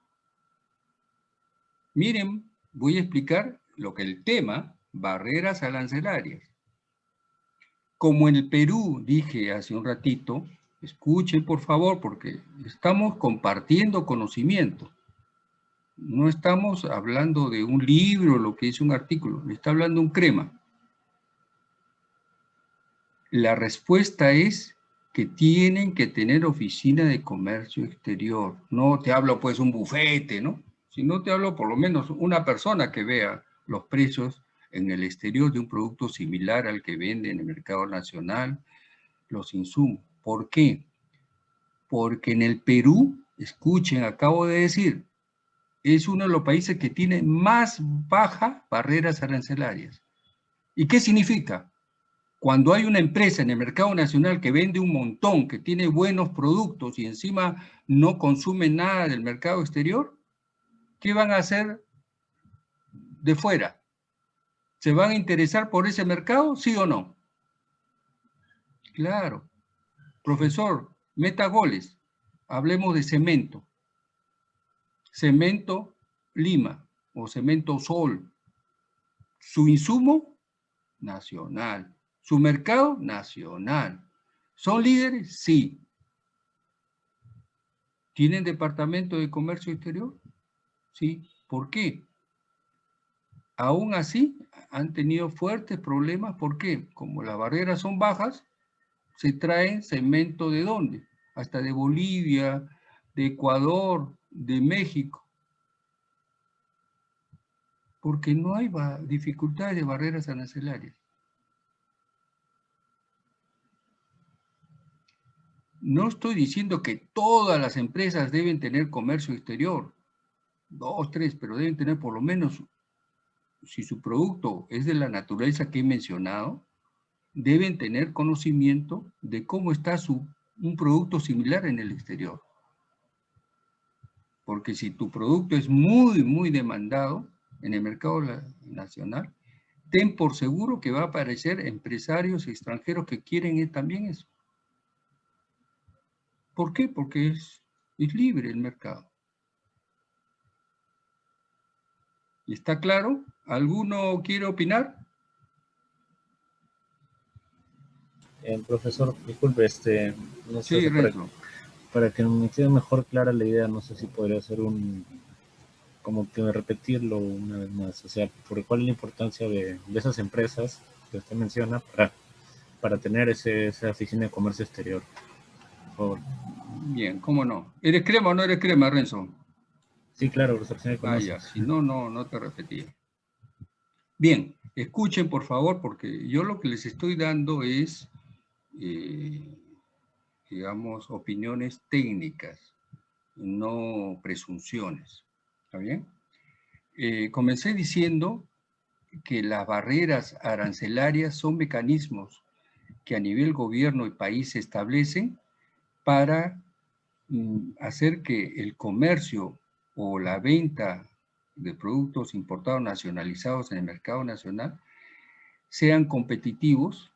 Miren, voy a explicar lo que el tema, barreras arancelarias. Como en el Perú, dije hace un ratito, escuchen por favor, porque estamos compartiendo conocimiento. No estamos hablando de un libro, lo que es un artículo, está hablando un crema. La respuesta es que tienen que tener oficina de comercio exterior. No te hablo pues un bufete, ¿no? Si no te hablo por lo menos una persona que vea los precios en el exterior de un producto similar al que vende en el mercado nacional, los insumos. ¿Por qué? Porque en el Perú, escuchen, acabo de decir, es uno de los países que tiene más bajas barreras arancelarias. ¿Y qué significa? Cuando hay una empresa en el mercado nacional que vende un montón, que tiene buenos productos y encima no consume nada del mercado exterior, ¿qué van a hacer de fuera? ¿Se van a interesar por ese mercado, sí o no? Claro. Profesor, meta goles. Hablemos de cemento. Cemento Lima o Cemento Sol. Su insumo, nacional. Su mercado, nacional. ¿Son líderes? Sí. ¿Tienen departamento de comercio exterior? ¿sí? ¿Por qué? Aún así, han tenido fuertes problemas. ¿Por qué? Como las barreras son bajas, se traen cemento de dónde? Hasta de Bolivia, de Ecuador, de México. Porque no hay dificultades de barreras arancelarias. No estoy diciendo que todas las empresas deben tener comercio exterior dos, tres, pero deben tener por lo menos, si su producto es de la naturaleza que he mencionado, deben tener conocimiento de cómo está su, un producto similar en el exterior. Porque si tu producto es muy, muy demandado en el mercado nacional, ten por seguro que va a aparecer empresarios extranjeros que quieren también eso. ¿Por qué? Porque es, es libre el mercado. ¿Está claro? ¿Alguno quiere opinar? Eh, profesor, disculpe, este, no sé Sí, si para, para que me quede mejor clara la idea, no sé si podría hacer un, como que repetirlo una vez más, o sea, por cuál es la importancia de, de esas empresas que usted menciona para, para tener ese, esa oficina de comercio exterior. Por favor. Bien, ¿cómo no? ¿Eres crema o no eres crema, Renzo? Sí, claro, profesor, oficina de Ah, comercio. ya, si no, no, no te repetía. Bien, escuchen por favor, porque yo lo que les estoy dando es, digamos, opiniones técnicas, no presunciones. ¿Está bien? Eh, comencé diciendo que las barreras arancelarias son mecanismos que a nivel gobierno y país se establecen para mm, hacer que el comercio o la venta de productos importados nacionalizados en el mercado nacional sean competitivos,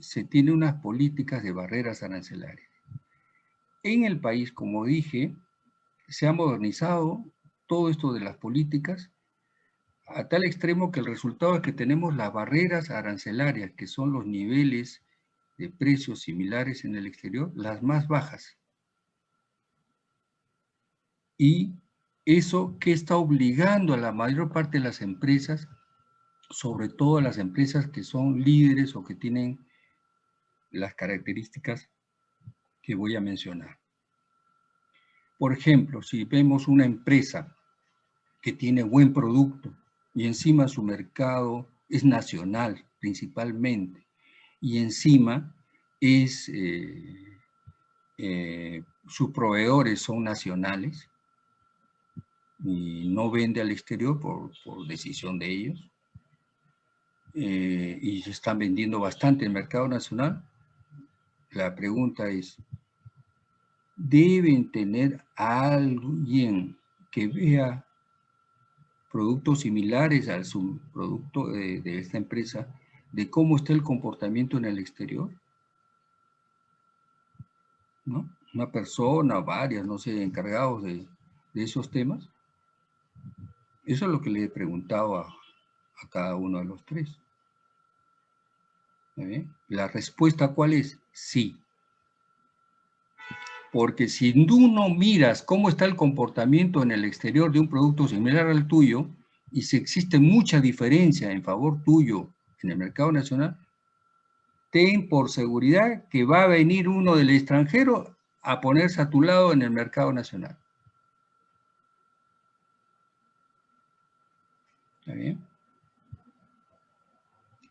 se tiene unas políticas de barreras arancelarias. En el país, como dije, se ha modernizado todo esto de las políticas a tal extremo que el resultado es que tenemos las barreras arancelarias, que son los niveles de precios similares en el exterior, las más bajas. Y eso que está obligando a la mayor parte de las empresas, sobre todo a las empresas que son líderes o que tienen las características que voy a mencionar. Por ejemplo, si vemos una empresa que tiene buen producto y encima su mercado es nacional principalmente, y encima es, eh, eh, sus proveedores son nacionales, y no vende al exterior por, decisión de ellos, eh, y se están vendiendo bastante en el mercado nacional, la pregunta es, ¿deben tener alguien que vea productos similares al subproducto de, de esta empresa, de cómo está el comportamiento en el exterior? ¿No? Una persona, varias, no sé, encargados de, esos temas. Eso es lo que le he preguntado a, cada uno de los tres. ¿Está bien? La respuesta, ¿cuál es? Sí. Porque si tú no miras cómo está el comportamiento en el exterior de un producto similar al tuyo, y si existe mucha diferencia en favor tuyo en el mercado nacional, ten por seguridad que va a venir uno del extranjero a ponerse a tu lado en el mercado nacional. ¿Está bien?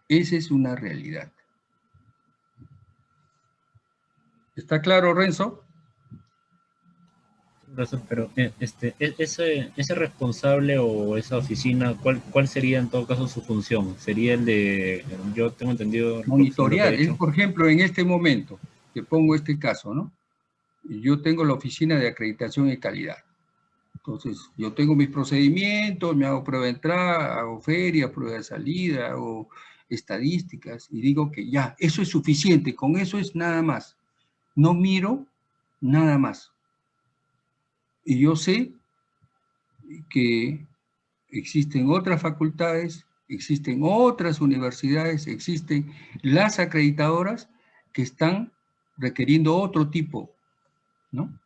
Esa es una realidad. ¿Está claro, Renzo? Pero eh, este, e- ese, ese responsable o esa oficina, ¿cuál, ¿cuál sería en todo caso su función? ¿Sería el de, yo tengo entendido... Monitorear, es por ejemplo en este momento, te pongo este caso, ¿no? Yo tengo la oficina de acreditación y calidad. Entonces, yo tengo mis procedimientos, me hago prueba de entrada, hago feria, prueba de salida, hago estadísticas y digo que ya, eso es suficiente, con eso es nada más. No miro nada más. Y yo sé que existen otras facultades, existen otras universidades, existen las acreditadoras que están requiriendo otro tipo, ¿no?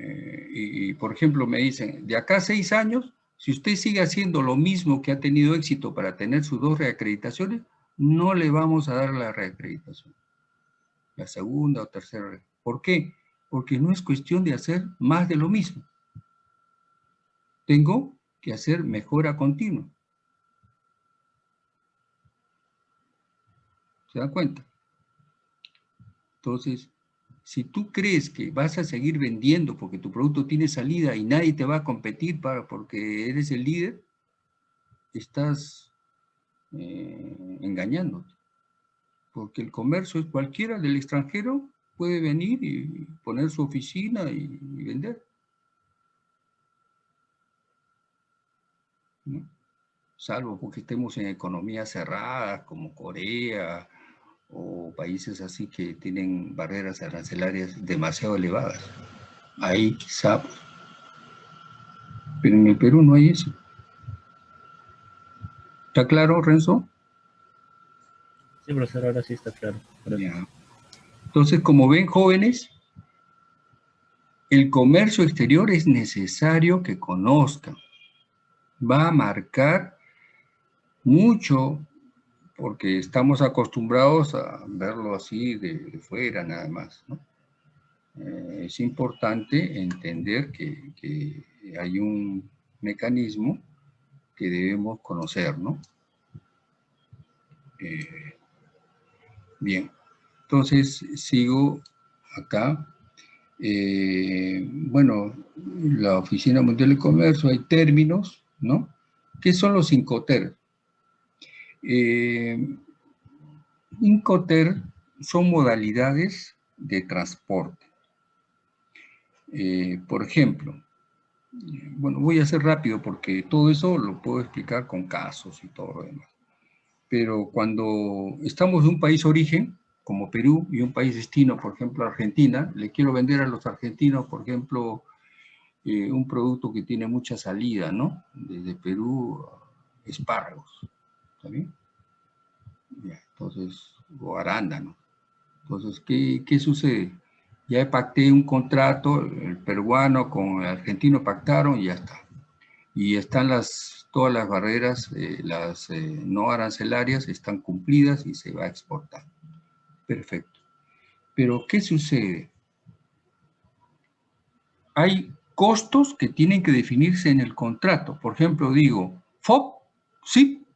Eh, y, por ejemplo, me dicen, de acá a seis años, si usted sigue haciendo lo mismo que ha tenido éxito para tener sus dos reacreditaciones, no le vamos a dar la reacreditación. La segunda o tercera. ¿Por qué? Porque no es cuestión de hacer más de lo mismo. Tengo que hacer mejora continua. ¿Se da cuenta? Entonces, si tú crees que vas a seguir vendiendo porque tu producto tiene salida y nadie te va a competir para, porque eres el líder, estás eh, engañándote. Porque el comercio es cualquiera del extranjero puede venir y poner su oficina y, vender. Salvo porque estemos en economías cerradas como Corea, o países así que tienen barreras arancelarias demasiado elevadas. Ahí quizá, pero en el Perú no hay eso. ¿Está claro, Renzo? Entonces, como ven jóvenes, el comercio exterior es necesario que conozcan. Va a marcar mucho porque estamos acostumbrados a verlo así de, fuera nada más. Eh, es importante entender que, hay un mecanismo que debemos conocer, ¿no? Eh, bien, entonces sigo acá. Eh, bueno, la Oficina Mundial de Comercio, hay términos, ¿no? ¿Qué son los Incoter? Eh, Incoter son modalidades de transporte. Eh, por ejemplo, bueno, voy a ser rápido porque todo eso lo puedo explicar con casos y todo lo demás. Pero cuando estamos de un país origen, como Perú y un país destino, por ejemplo Argentina, le quiero vender a los argentinos, por ejemplo, eh, un producto que tiene mucha salida, ¿no? Desde Perú, espárragos, ¿está bien? entonces, o arándano. Entonces, ¿qué, ¿qué sucede? Ya pacté un contrato, el peruano con el argentino pactaron y ya está. Y están las, todas las barreras, eh, las eh, no arancelarias están cumplidas y se va a exportar. Perfecto. Pero, ¿qué sucede? Hay costos que tienen que definirse en el contrato. Por ejemplo, digo, FOB, SIP,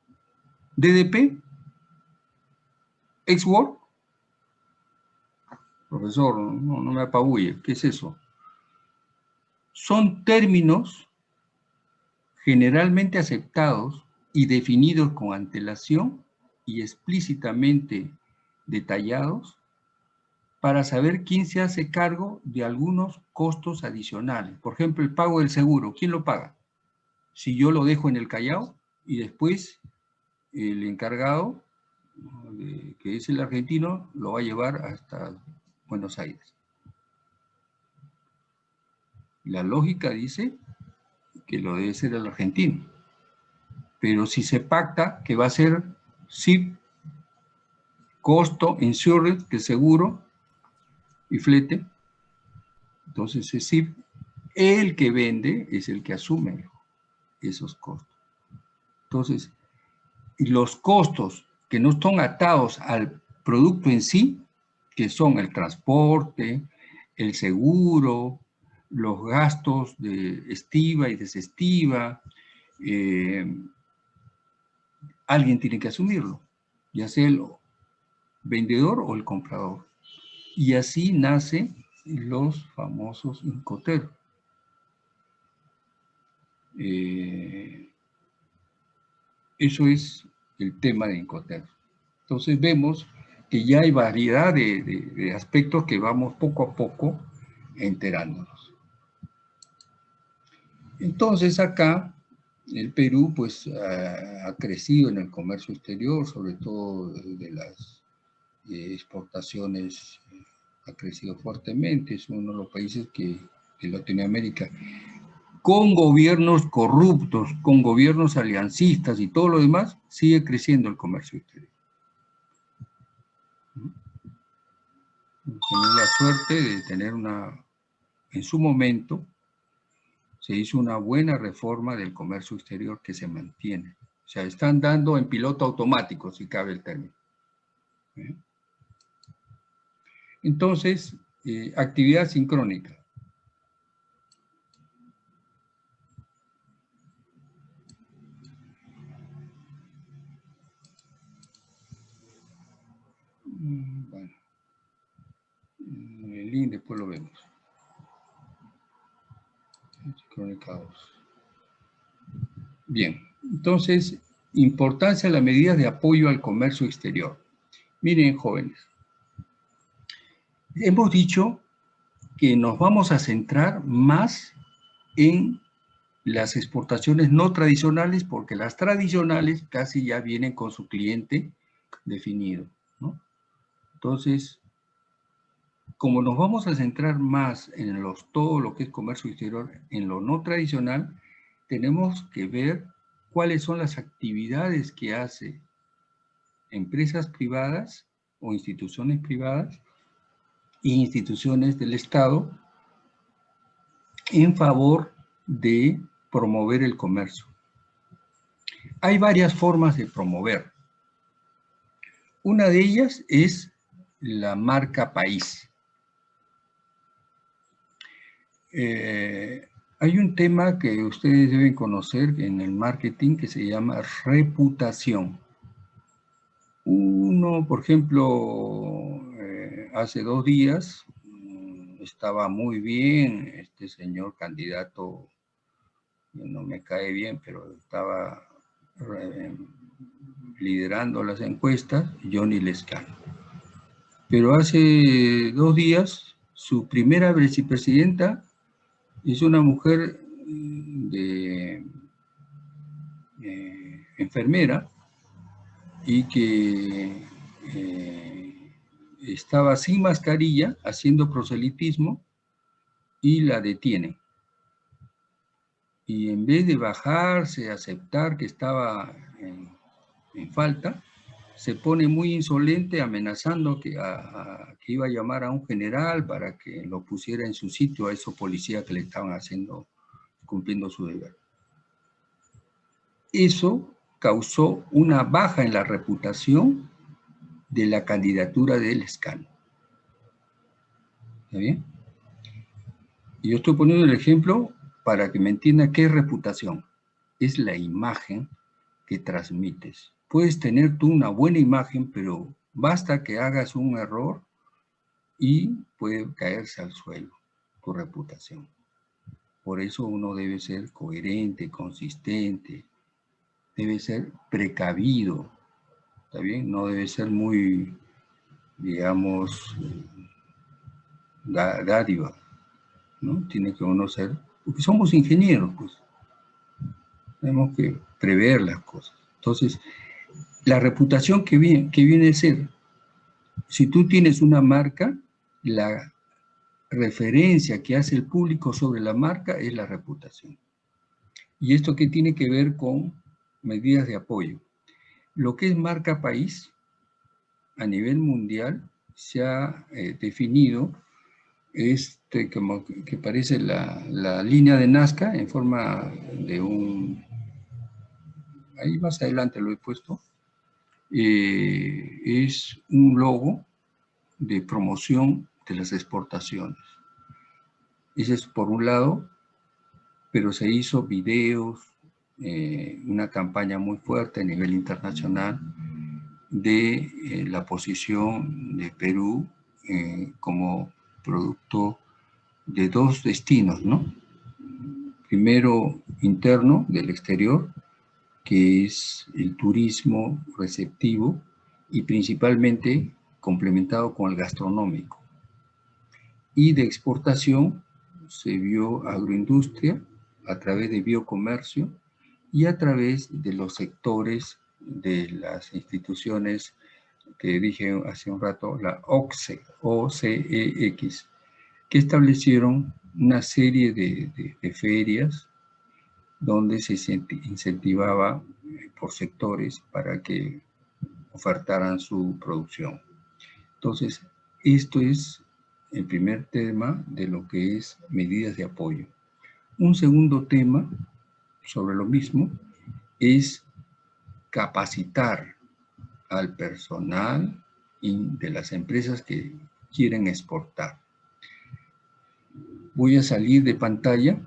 DDP, ex-work. Profesor, no, no me apabulle, ¿qué es eso? Son términos generalmente aceptados y definidos con antelación y explícitamente detallados para saber quién se hace cargo de algunos costos adicionales. Por ejemplo, el pago del seguro, ¿quién lo paga? Si yo lo dejo en el Callao y después el encargado, que es el argentino, lo va a llevar hasta Buenos Aires. La lógica dice que lo debe ser el argentino. Pero si se pacta que va a ser SIP costo, insurance, que seguro, y flete. Entonces, es decir, el que vende es el que asume esos costos. Entonces, los costos que no están atados al producto en sí, que son el transporte, el seguro, los gastos de estiva y desestiva, eh, alguien tiene que asumirlo, ya sea el vendedor o el comprador. Y así nacen los famosos Incoter. Eh, eso es el tema de Incoter. Entonces vemos que ya hay variedad de, aspectos que vamos poco a poco enterándonos. Entonces acá el Perú pues ha crecido en el comercio exterior, sobre todo de las exportaciones eh, ha crecido fuertemente, es uno de los países que de Latinoamérica, con gobiernos corruptos, con gobiernos aliancistas y todo lo demás, sigue creciendo el comercio exterior. Tenemos la suerte de tener una, en su momento, se hizo una buena reforma del comercio exterior que se mantiene. O sea, están dando en piloto automático, si cabe el término. ¿Eh? Entonces, eh, actividad sincrónica. Mm, bueno, el link después lo vemos. Sincrónica 2. Bien, entonces, importancia de las medidas de apoyo al comercio exterior. Miren, jóvenes, hemos dicho que nos vamos a centrar más en las exportaciones no tradicionales porque las tradicionales casi ya vienen con su cliente definido. Entonces, como nos vamos a centrar más en todo lo que es comercio exterior, en lo no tradicional, tenemos que ver cuáles son las actividades que hace empresas privadas o instituciones privadas e instituciones del Estado en favor de promover el comercio. Hay varias formas de promover. Una de ellas es la marca país. Eh, hay un tema que ustedes deben conocer en el marketing que se llama reputación. Uno, por ejemplo, eh, hace dos días mm, estaba muy bien este señor candidato, no me cae bien, pero estaba eh, liderando las encuestas, Johnny Lescano. Pero hace dos días, su primera vicepresidenta es una mujer mm, de eh, enfermera y que eh, estaba sin mascarilla haciendo proselitismo y la detiene. Y en vez de bajarse, aceptar que estaba en, falta, se pone muy insolente amenazando que, iba a llamar a un general para que lo pusiera en su sitio a esos policías que le estaban haciendo, cumpliendo su deber. Eso causó una baja en la reputación de la candidatura del escano. ¿Está bien? Y yo estoy poniendo el ejemplo para que me entienda qué reputación. Es la imagen que transmites. Puedes tener tú una buena imagen, pero basta que hagas un error y puede caerse al suelo tu reputación. Por eso uno debe ser coherente, consistente, debe ser precavido, ¿está bien? No debe ser muy, digamos, dádiva, ¿no? Tiene que uno ser, porque somos ingenieros, pues. Tenemos que prever las cosas. Entonces, la reputación que viene, que viene a ser, si tú tienes una marca, la referencia que hace el público sobre la marca es la reputación. ¿Y esto qué tiene que ver con medidas de apoyo. Lo que es marca país a nivel mundial se ha eh, definido este, como que parece la, línea de Nazca en forma de un... Ahí más adelante lo he puesto. Eh, es un logo de promoción de las exportaciones. Ese es por un lado, pero se hizo videos, eh, una campaña muy fuerte a nivel internacional de eh, la posición de Perú como producto de dos destinos, ¿no? Primero interno del exterior, que es el turismo receptivo y principalmente complementado con el gastronómico. Y de exportación se vio agroindustria a través de biocomercio y a través de los sectores de las instituciones que dije hace un rato, la OCEX, que establecieron una serie de, ferias donde se incentivaba eh, por sectores para que ofertaran su producción. Entonces, esto es el primer tema de lo que es medidas de apoyo. Un segundo tema sobre lo mismo es capacitar al personal de las empresas que quieren exportar. Voy a salir de pantalla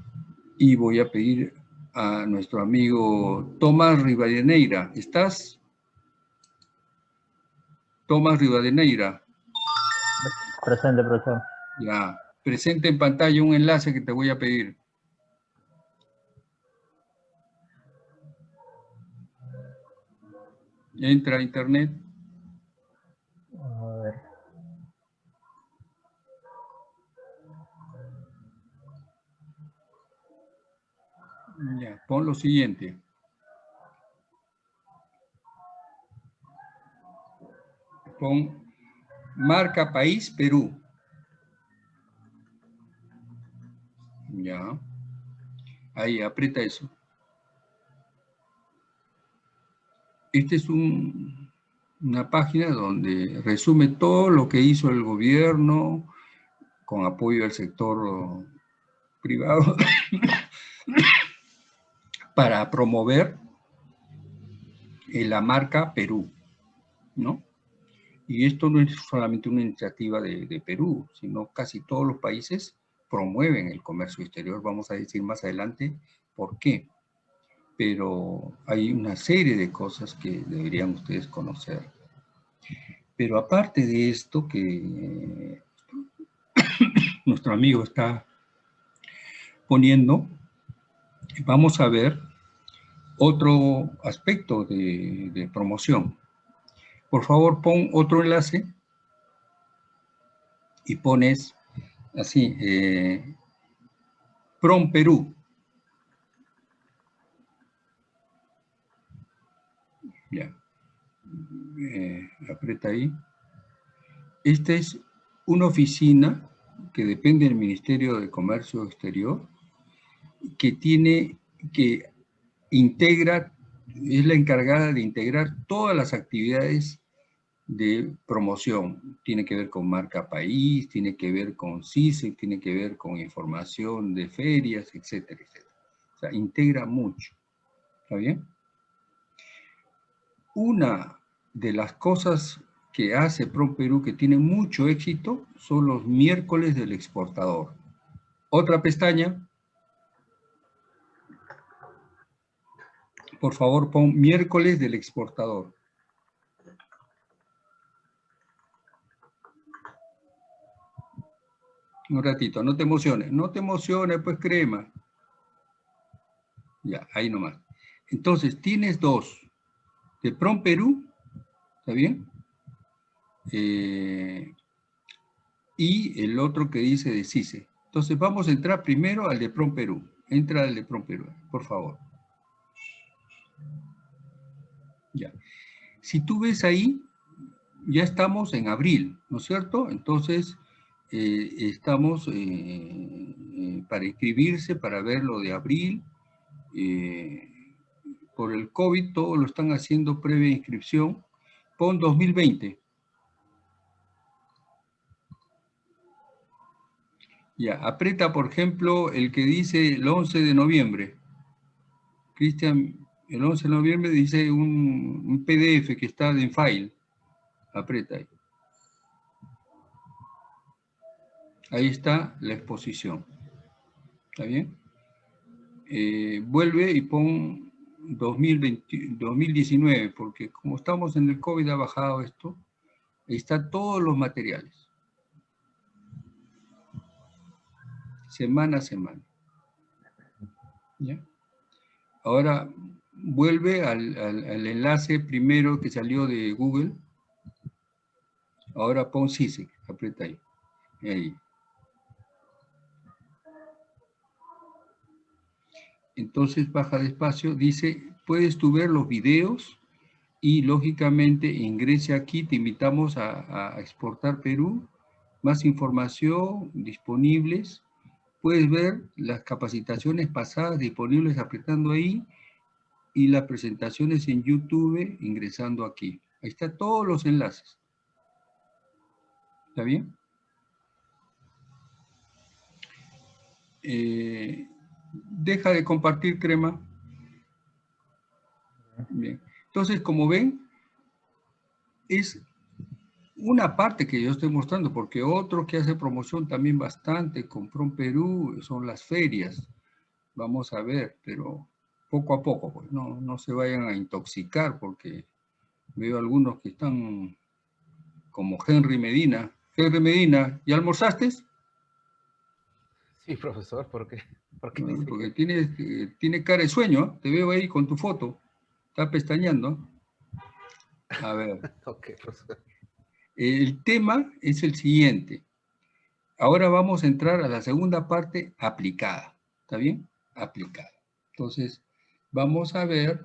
y voy a pedir a nuestro amigo Tomás Rivadeneira. ¿Estás? Tomás Rivadeneira. Presente, profesor. Ya, presente en pantalla un enlace que te voy a pedir. Entra a internet. A ver. Pon lo siguiente. Pon marca país Perú. Ya. Ahí, aprieta eso. Esta es una página donde resume todo lo que hizo el gobierno con apoyo del sector privado (coughs) para promover eh, la marca Perú, ¿no? Y esto no es solamente una iniciativa de, de, Perú, sino casi todos los países promueven el comercio exterior. Vamos a decir más adelante por qué. Pero hay una serie de cosas que deberían ustedes conocer. Pero aparte de esto que (coughs) nuestro amigo está poniendo, vamos a ver otro aspecto de, promoción. Por favor, pon otro enlace y pones así, eh, Prom Perú. Ya. Eh, aprieta ahí. Esta es una oficina que depende del Ministerio de Comercio Exterior, que tiene, que integra, es la encargada de integrar todas las actividades de promoción. Tiene que ver con marca país, tiene que ver con CISE, tiene que ver con información de ferias, etcétera, etcétera. O sea, integra mucho. ¿Está bien? Una de las cosas que hace Pro Perú que tiene mucho éxito son los miércoles del exportador. Otra pestaña. Por favor, pon miércoles del exportador. Un ratito, no te emociones. No te emociones, pues crema. Ya, ahí nomás. Entonces, tienes dos. De Prom Perú, ¿está bien? Eh, y el otro que dice de CICE. Entonces, vamos a entrar primero al de Prom Perú. Entra al de Prom Perú, por favor. Ya. Si tú ves ahí, ya estamos en abril, ¿no es cierto? Entonces, eh, estamos eh, eh, para inscribirse, para ver lo de abril. por el COVID, todo lo están haciendo previa inscripción. Pon 2020. Ya, aprieta, por ejemplo, el que dice el 11 de noviembre. Cristian, el 11 de noviembre dice un, PDF que está en file. Aprieta ahí. Ahí está la exposición. ¿Está bien? Eh, vuelve y pon 2020, 2019, porque como estamos en el COVID ha bajado esto, ahí están todos los materiales. Semana a semana. ¿Ya? Ahora vuelve al, al, enlace primero que salió de Google. Ahora pon CISEC, aprieta ahí. Ahí. entonces baja despacio, dice, puedes tú ver los videos y lógicamente ingrese aquí, te invitamos a, exportar Perú, más información disponibles, puedes ver las capacitaciones pasadas disponibles apretando ahí y las presentaciones en YouTube ingresando aquí. Ahí están todos los enlaces. ¿Está bien? Eh, deja de compartir crema. Bien. Entonces, como ven, es una parte que yo estoy mostrando, porque otro que hace promoción también bastante con Prom Perú son las ferias. Vamos a ver, pero poco a poco, pues no, no se vayan a intoxicar, porque veo algunos que están como Henry Medina. Henry Medina, ¿ya almorzaste? Sí, profesor, ¿por qué? (laughs) Porque tiene, tiene cara de sueño, ¿eh? te veo ahí con tu foto. Está pestañando. A ver. (laughs) El tema es el siguiente. Ahora vamos a entrar a la segunda parte aplicada. ¿Está bien? Aplicada. Entonces, vamos a ver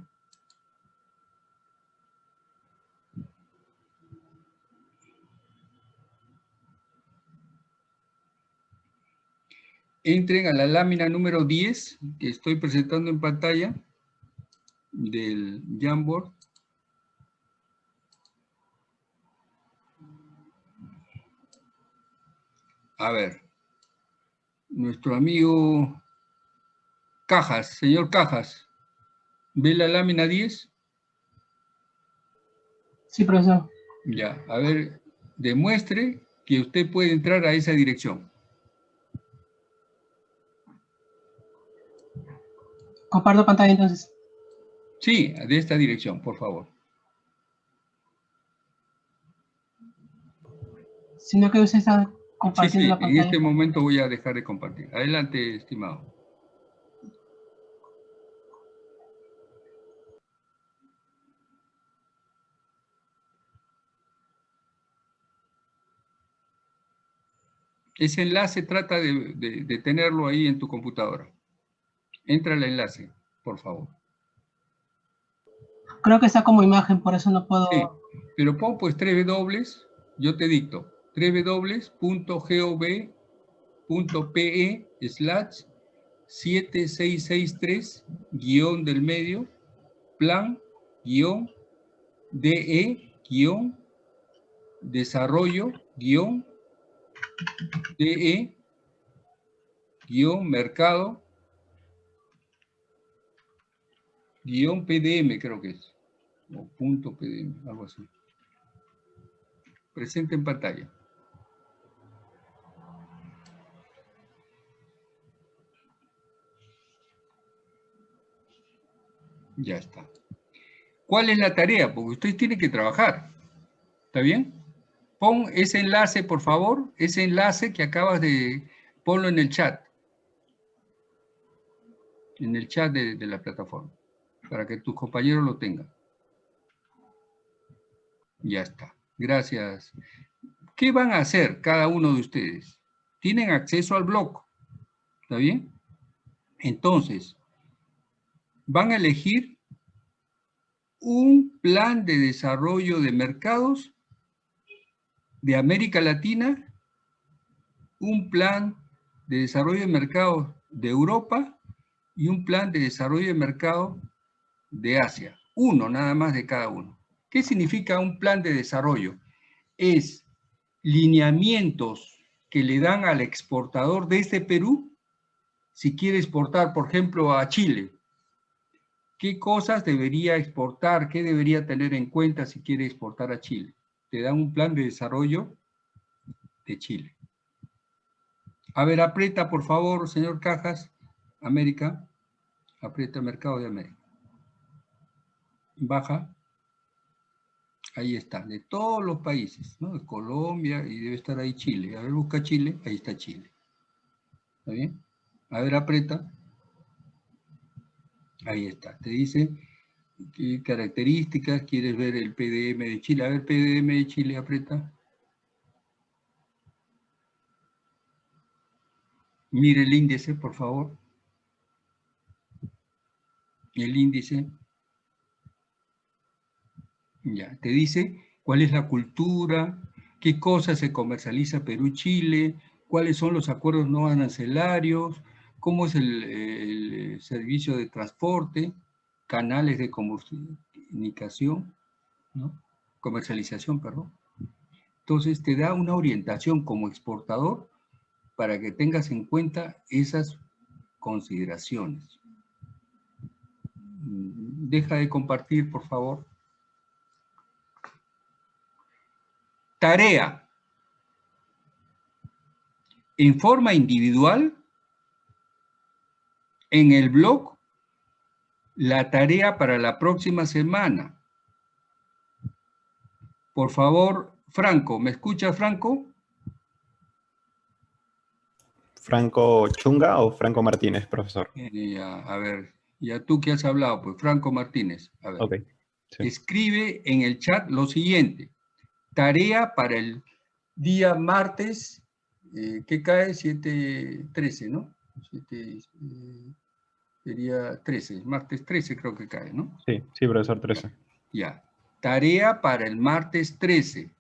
entren a la lámina número 10 que estoy presentando en pantalla del Jamboard. A ver, nuestro amigo Cajas, señor Cajas, ¿ve la lámina 10? Sí, profesor. Ya, a ver, demuestre que usted puede entrar a esa dirección. Comparto pantalla entonces. Sí, de esta dirección, por favor. Sino que usted está Sí, compartiendo sí, la en este momento voy a dejar de compartir. Adelante, estimado. Ese enlace trata de, de- de tenerlo ahí en tu computadora. Entra al enlace, por favor. Creo que está como imagen, por eso no puedo... Sí, pero pon pues 3 dobles, yo te dicto, 3 www.gov.pe slash 7663 guion del medio, plan guion DE guion desarrollo guion DE guion mercado guion PDM creo que es o punto PDM, algo así. Presente en pantalla. Ya está. ¿Cuál es la tarea? Porque usted tiene que trabajar. ¿Está bien? Pon ese enlace, por favor, ese enlace que acabas de... Ponlo en el chat. En el chat de, de la plataforma. Para que tus compañeros lo tengan. Ya está. Gracias. ¿Qué van a hacer cada uno de ustedes? Tienen acceso al blog. ¿Está bien? Entonces, van a elegir un plan de desarrollo de mercados de América Latina, un plan de desarrollo de mercados de Europa y un plan de desarrollo de mercado de Asia. Uno nada más de cada uno. ¿Qué significa un plan de desarrollo? Es lineamientos que le dan al exportador desde Perú, si quiere exportar, por ejemplo, a Chile. ¿Qué cosas debería exportar? ¿Qué debería tener en cuenta si quiere exportar a Chile? Te dan un plan de desarrollo de Chile. A ver, aprieta, por favor, señor Cajas, América. Aprieta Mercado de América. Baja. Ahí está, de todos los países, ¿no? De Colombia y debe estar ahí Chile. A ver, busca Chile, ahí está Chile. ¿Está bien? A ver, aprieta. Ahí está. Te dice qué características, quieres ver el PDM de Chile. A ver, PDM de Chile, aprieta. Mire el índice, por favor. El índice. Ya, te dice cuál es la cultura, qué cosas se comercializa Perú-Chile, cuáles son los acuerdos no arancelarios, cómo es el, el servicio de transporte, canales de comunicación, comercialización, perdón. Entonces te da una orientación como exportador para que tengas en cuenta esas consideraciones. Deja de compartir, por favor. Tarea. En forma individual, en el blog, la tarea para la próxima semana. Por favor, Franco, ¿me escucha Franco? ¿Franco Chunga o Franco Martínez, profesor? Eh, ya, a ver, ya tú que has hablado, pues Franco Martínez. A ver. Sí. Escribe en el chat lo siguiente. Tarea para el día martes, eh, que cae 7-13, ¿no? 7, eh, sería 13, martes 13 creo que cae, ¿no? Sí, sí, profesor 13. Ya. Tarea para el martes 13.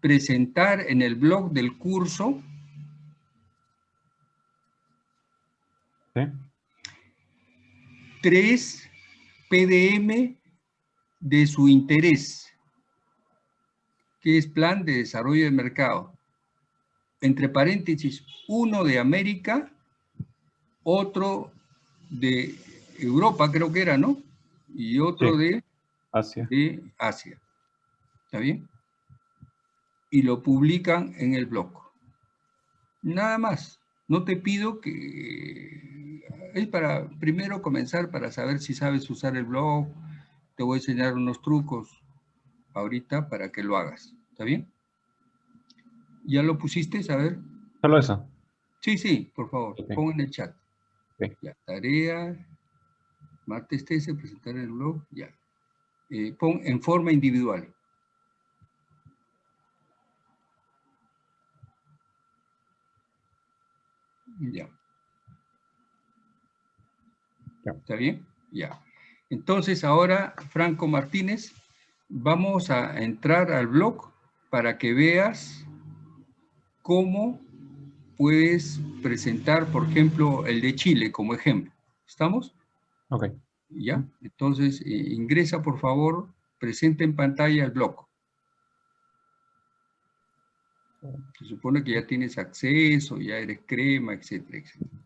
Presentar en el blog del curso ¿Sí? tres PDM de su interés, que es Plan de Desarrollo de Mercado. Entre paréntesis, uno de América otro de Europa, creo que era, ¿no? Y otro Sí. de, Asia. de Asia. ¿Está bien? Y lo publican en el blog. Nada más. No te pido que... Es para primero comenzar para saber si sabes usar el blog. Te voy a enseñar unos trucos ahorita para que lo hagas. ¿Está bien? ¿Ya lo pusiste? A ver. Solo eso. Sí, sí, por favor, Ok. pon en el chat. Ok. Ya, tarea, martes 13, presentar el blog, ya. Eh, pon en forma individual. Ya. Ya. ¿Está bien? Ya. Entonces ahora, Franco Martínez, vamos a entrar al blog para que veas cómo puedes presentar, por ejemplo, el de Chile como ejemplo. ¿Estamos? Ok. ¿Ya? Entonces, eh, ingresa, por favor, presenta en pantalla el blog. Se supone que ya tienes acceso, ya eres crema, etcétera, etcétera.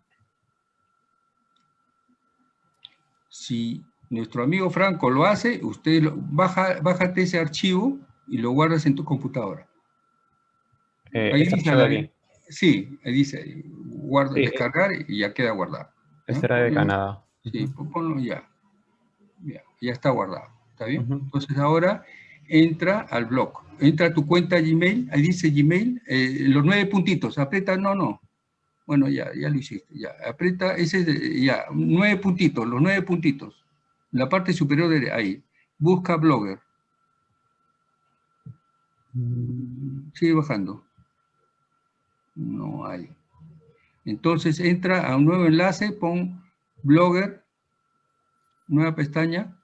Si nuestro amigo Franco lo hace, usted lo- baja, bájate ese archivo y lo guardas en tu computadora. Eh, Ahí esta Sí, ahí dice guarda, Sí, descargar y ya queda guardado. ¿no? Esta era de Canadá. Sí, pon- ponlo ya. Ya, ya está guardado. ¿Está bien? Entonces ahora entra al blog. Entra a tu cuenta Gmail, ahí dice Gmail, eh, los nueve puntitos, aprieta, no, no. Bueno, ya, ya lo hiciste, ya. Aprieta, ese, es de- ya, nueve puntitos, los nueve puntitos. La parte superior de ahí. Busca Blogger. Sigue bajando. No hay. Entonces entra a un nuevo enlace, pon Blogger, nueva pestaña,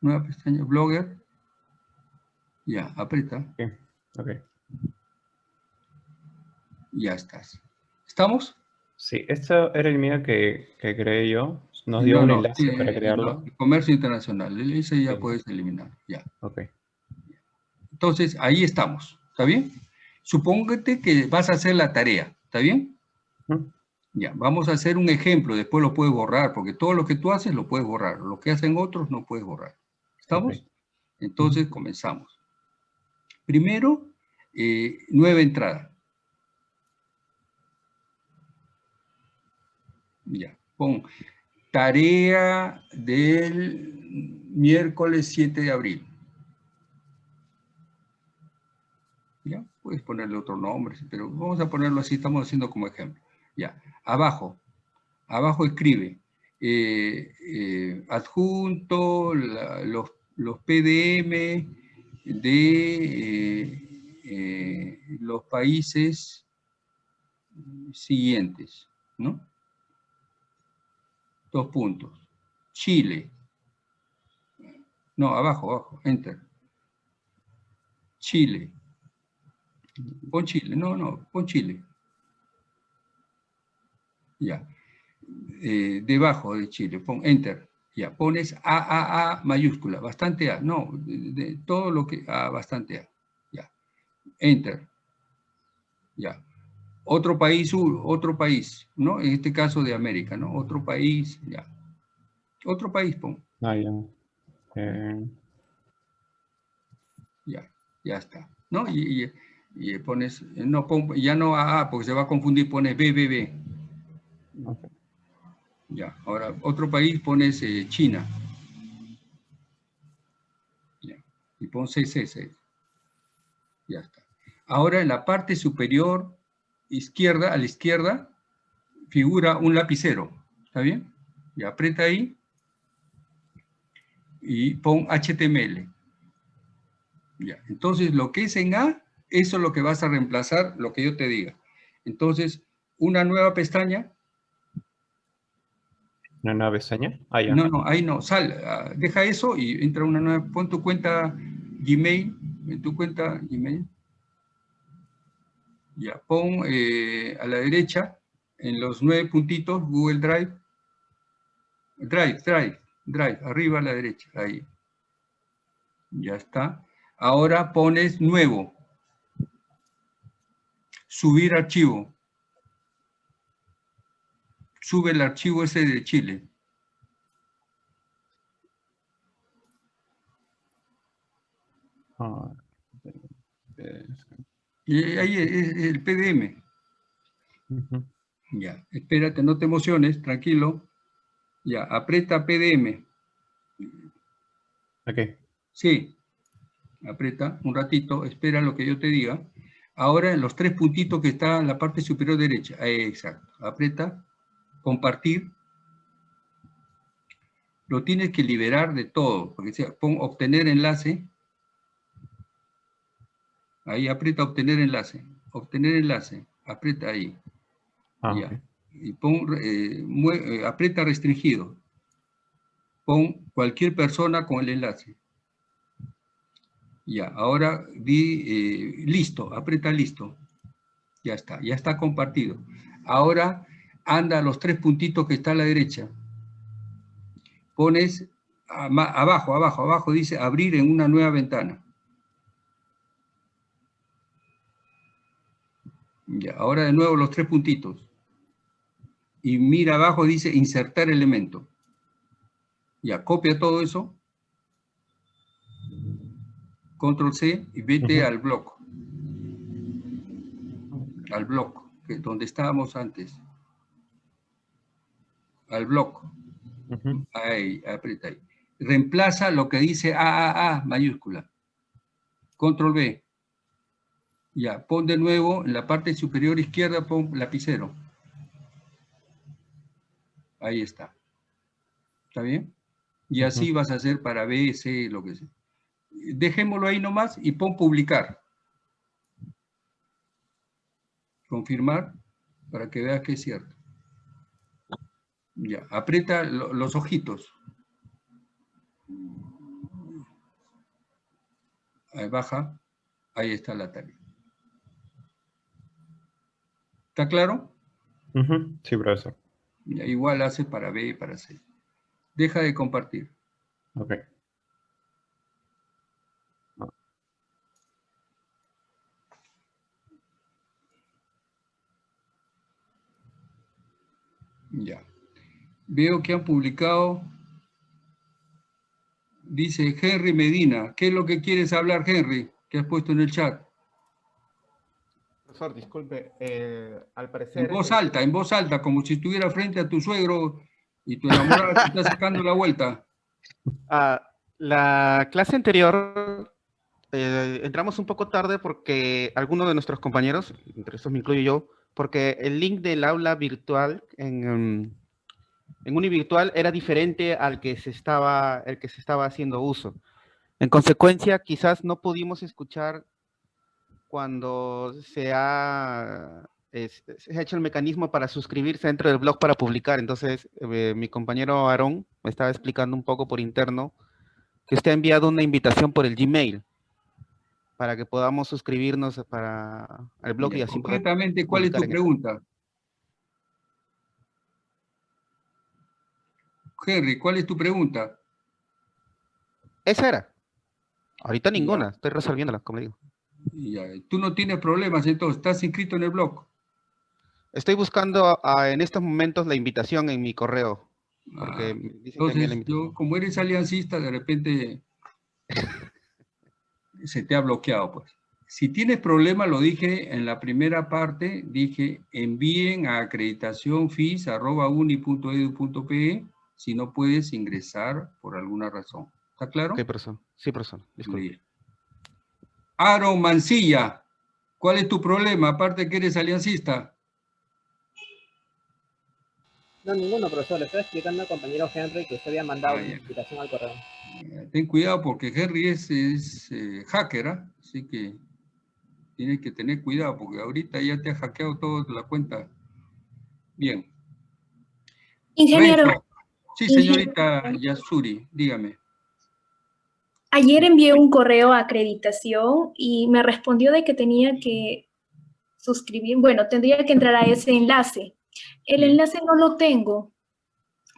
nueva pestaña, Blogger. Ya, aprieta, Ok. ya estás. ¿Estamos? Sí, esto era el mío que, que creé yo. Nos dio No, un no, enlace sí, para crearlo. no, comercio internacional, ese ya Sí. puedes eliminar, ya. Ok. Entonces, ahí estamos, ¿está bien? Supóngate que vas a hacer la tarea, ¿está bien? Ya, vamos a hacer un ejemplo, después lo puedes borrar, porque todo lo que tú haces lo puedes borrar, lo que hacen otros no puedes borrar. ¿Estamos? Entonces, comenzamos. Primero, eh, nueva entrada. Ya, pon tarea del miércoles 7 de abril. Ya, puedes ponerle otro nombre, pero vamos a ponerlo así, estamos haciendo como ejemplo. Ya, abajo, abajo escribe eh, eh, adjunto, los, los PDM de eh, los países siguientes, ¿no? Dos puntos. Chile. No, abajo, abajo, enter. Chile. Pon Chile, no, no, pon Chile. Ya. Eh, debajo de Chile, pon enter. Ya, pones AAA mayúscula, bastante A. No, de, de todo lo que A, bastante A. Ya. Enter. Ya. Otro país, otro país, ¿no? En este caso de América, ¿no? Otro país, ya. Otro país, pon. Ah, ya. Eh, Ya, ya está. ¿No? Y, y- y pones, no, ya no AA, porque se va a confundir, pones BBB. ok. Ya, ahora otro país pones eh, China. Ya, y pon CCC. Ya está. Ahora en la parte superior izquierda, a la izquierda, figura un lapicero. ¿Está bien? Y aprieta ahí y pon HTML. Ya, entonces lo que es en A, eso es lo que vas a reemplazar, lo que yo te diga. Entonces, una nueva pestaña, ¿Una nueva pestaña? Ah, ya. no, no, ahí no, sal, ah, deja eso y entra una nueva, pon tu cuenta Gmail, en tu cuenta Gmail. Ya, pon eh, a la derecha, en los nueve puntitos, Google Drive. Drive, Drive, Drive, arriba a la derecha, ahí. Ya está. Ahora pones nuevo. Subir archivo. sube el archivo ese de Chile. Ah, Y ahí es el PDM. Ya, espérate, no te emociones, tranquilo. Ya, aprieta PDM. Ok. Sí, aprieta un ratito, espera lo que yo te diga. Ahora en los tres puntitos que están en la parte superior derecha, ahí, exacto, aprieta, compartir. Lo tienes que liberar de todo, porque sea, pon obtener enlace. Ahí aprieta obtener enlace, obtener enlace, aprieta ahí. Ah, Ya. Y pon, eh, eh, aprieta restringido. Pon cualquier persona con el enlace. Ya, ahora di eh, listo, aprieta listo. Ya está, ya está compartido. Ahora anda a los tres puntitos que está a la derecha. Pones ama- abajo, abajo, abajo, dice abrir en una nueva ventana. Ya, ahora de nuevo los tres puntitos y mira abajo, dice insertar elemento. Ya, copia todo eso. Control C y vete al bloc. Al bloc, que es donde estábamos antes. Al bloc. Ujú. Ahí, aprieta ahí. Reemplaza lo que dice AAA mayúscula. Control B. Ya, pon de nuevo en la parte superior izquierda, pon lapicero. Ahí está. ¿Está bien? Y así vas a hacer para B, C, lo que sea. Dejémoslo ahí nomás y pon publicar. Confirmar para que veas que es cierto. Ya, aprieta lo- los ojitos. Ahí baja. Ahí está la tarea. ¿Está claro? Sí, profesor. Ya, igual hace para B y para C. Deja de compartir. Ok. Ya. Veo que han publicado, dice Henry Medina. ¿Qué es lo que quieres hablar, Henry? Que has puesto en el chat. Profesor, disculpe, eh, al parecer... En voz alta, en voz alta, como si estuviera frente a tu suegro y tu enamorada te está sacando la vuelta. Ah, la clase anterior eh, entramos un poco tarde porque algunos de nuestros compañeros, entre estos me incluyo yo, porque el link del aula virtual en, em, Univirtual era diferente al que se estaba, el que se estaba haciendo uso. En consecuencia, quizás no pudimos escuchar cuando se ha, es- se ha hecho el mecanismo para suscribirse dentro del blog para publicar. Entonces, eh, mi compañero Aarón me estaba explicando un poco por interno que usted ha enviado una invitación por el Gmail para que podamos suscribirnos para al blog y así Concretamente, ¿cuál es tu pregunta? Henry, ¿cuál es tu pregunta? Esa era. Ahorita ninguna, estoy resolviéndola, como digo. Tú no tienes problemas, entonces, estás inscrito en el blog. Estoy buscando ah, en estos momentos la invitación en mi correo. Porque Ah, que Entonces, yo, como eres aliancista, de repente (laughs) se te ha bloqueado, pues. Si tienes problema, lo dije en la primera parte, dije envíen a acreditacionfis.uni.edu.pe si no puedes ingresar por alguna razón. ¿Está claro? Ok, profesor. Sí, profesor. Disculpe. Aaron Mancilla, ¿cuál es tu problema? Aparte que eres aliancista. No, ninguno, profesor. Le estoy explicando al compañero Henry que usted había mandado Ah, una invitación al correo. Eh, Ten cuidado porque Henry es, es, eh, hacker, ¿ah? así que tienes que tener cuidado porque ahorita ya te ha hackeado toda la cuenta. Bien. Ingeniero. Sí, señorita Yasuri, dígame. ayer envié un correo a acreditación y me respondió de que tenía que suscribir, bueno, tendría que entrar a ese enlace. El enlace no lo tengo,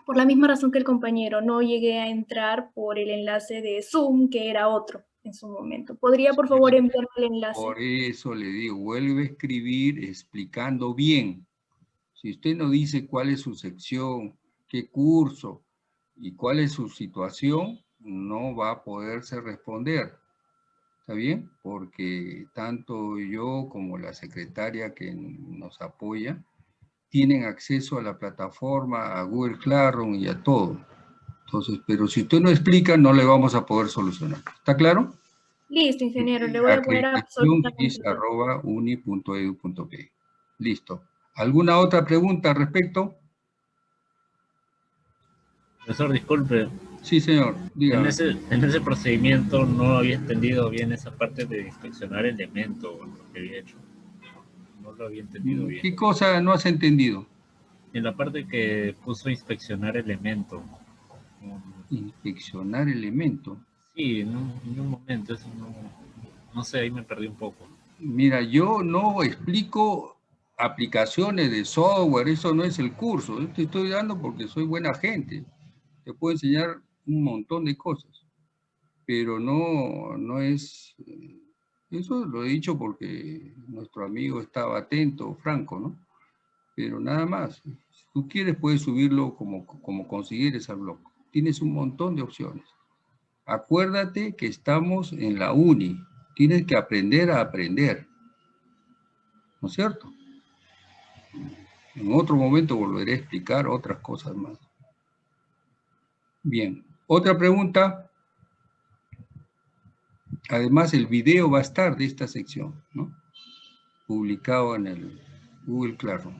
por la misma razón que el compañero, no llegué a entrar por el enlace de Zoom, que era otro en su momento. ¿Podría, por favor, enviarme el enlace? Por eso le digo, vuelve a escribir explicando bien. Si usted no dice cuál es su sección, qué curso y cuál es su situación, no va a poderse responder. ¿Está bien? Porque tanto yo como la secretaria que nos apoya tienen acceso a la plataforma, a Google Classroom y a todo. Entonces, pero si usted no explica, no le vamos a poder solucionar. ¿Está claro? Listo, ingeniero, le voy a poner absolutamente. Listo. ¿Alguna otra pregunta al respecto? Profesor, disculpe. Sí, señor. En ese, en ese procedimiento no había entendido bien esa parte de inspeccionar elementos lo que había hecho. Lo había entendido bien. ¿Qué cosa no has entendido? En la parte que puso inspeccionar elemento. Inspeccionar elemento. Sí, en un, en un momento, eso no, no sé, ahí me perdí un poco. Mira, yo no explico aplicaciones de software, eso no es el curso. Yo te estoy dando porque soy buena gente. Te puedo enseñar un montón de cosas. Pero no, no es... Eso lo he dicho porque nuestro amigo estaba atento, Franco, ¿no? Pero nada más. Si tú quieres, puedes subirlo como, como consideres al blog. Tienes un montón de opciones. Acuérdate que estamos en la uni. Tienes que aprender a aprender. ¿No es cierto? En otro momento volveré a explicar otras cosas más. Bien. Otra pregunta. Además, el video va a estar de esta sección, ¿no? Publicado en el Google Classroom.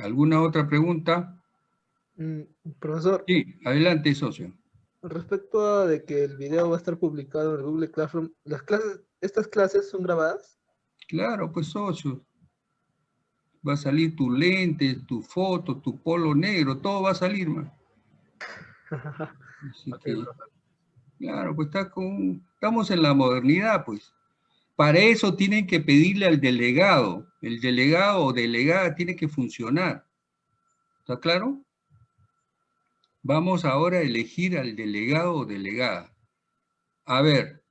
¿Alguna otra pregunta? Mm, Profesor, Sí, adelante, socio. respecto a de que el video va a estar publicado en el Google Classroom, ¿las clases, estas clases son grabadas? Claro, pues socio. Va a salir tu lente, tu foto, tu polo negro, todo va a salir, man. (laughs) Así que, claro, pues está con, estamos en la modernidad, pues. Para eso tienen que pedirle al delegado. El delegado o delegada tiene que funcionar. ¿Está claro? Vamos ahora a elegir al delegado o delegada. A ver,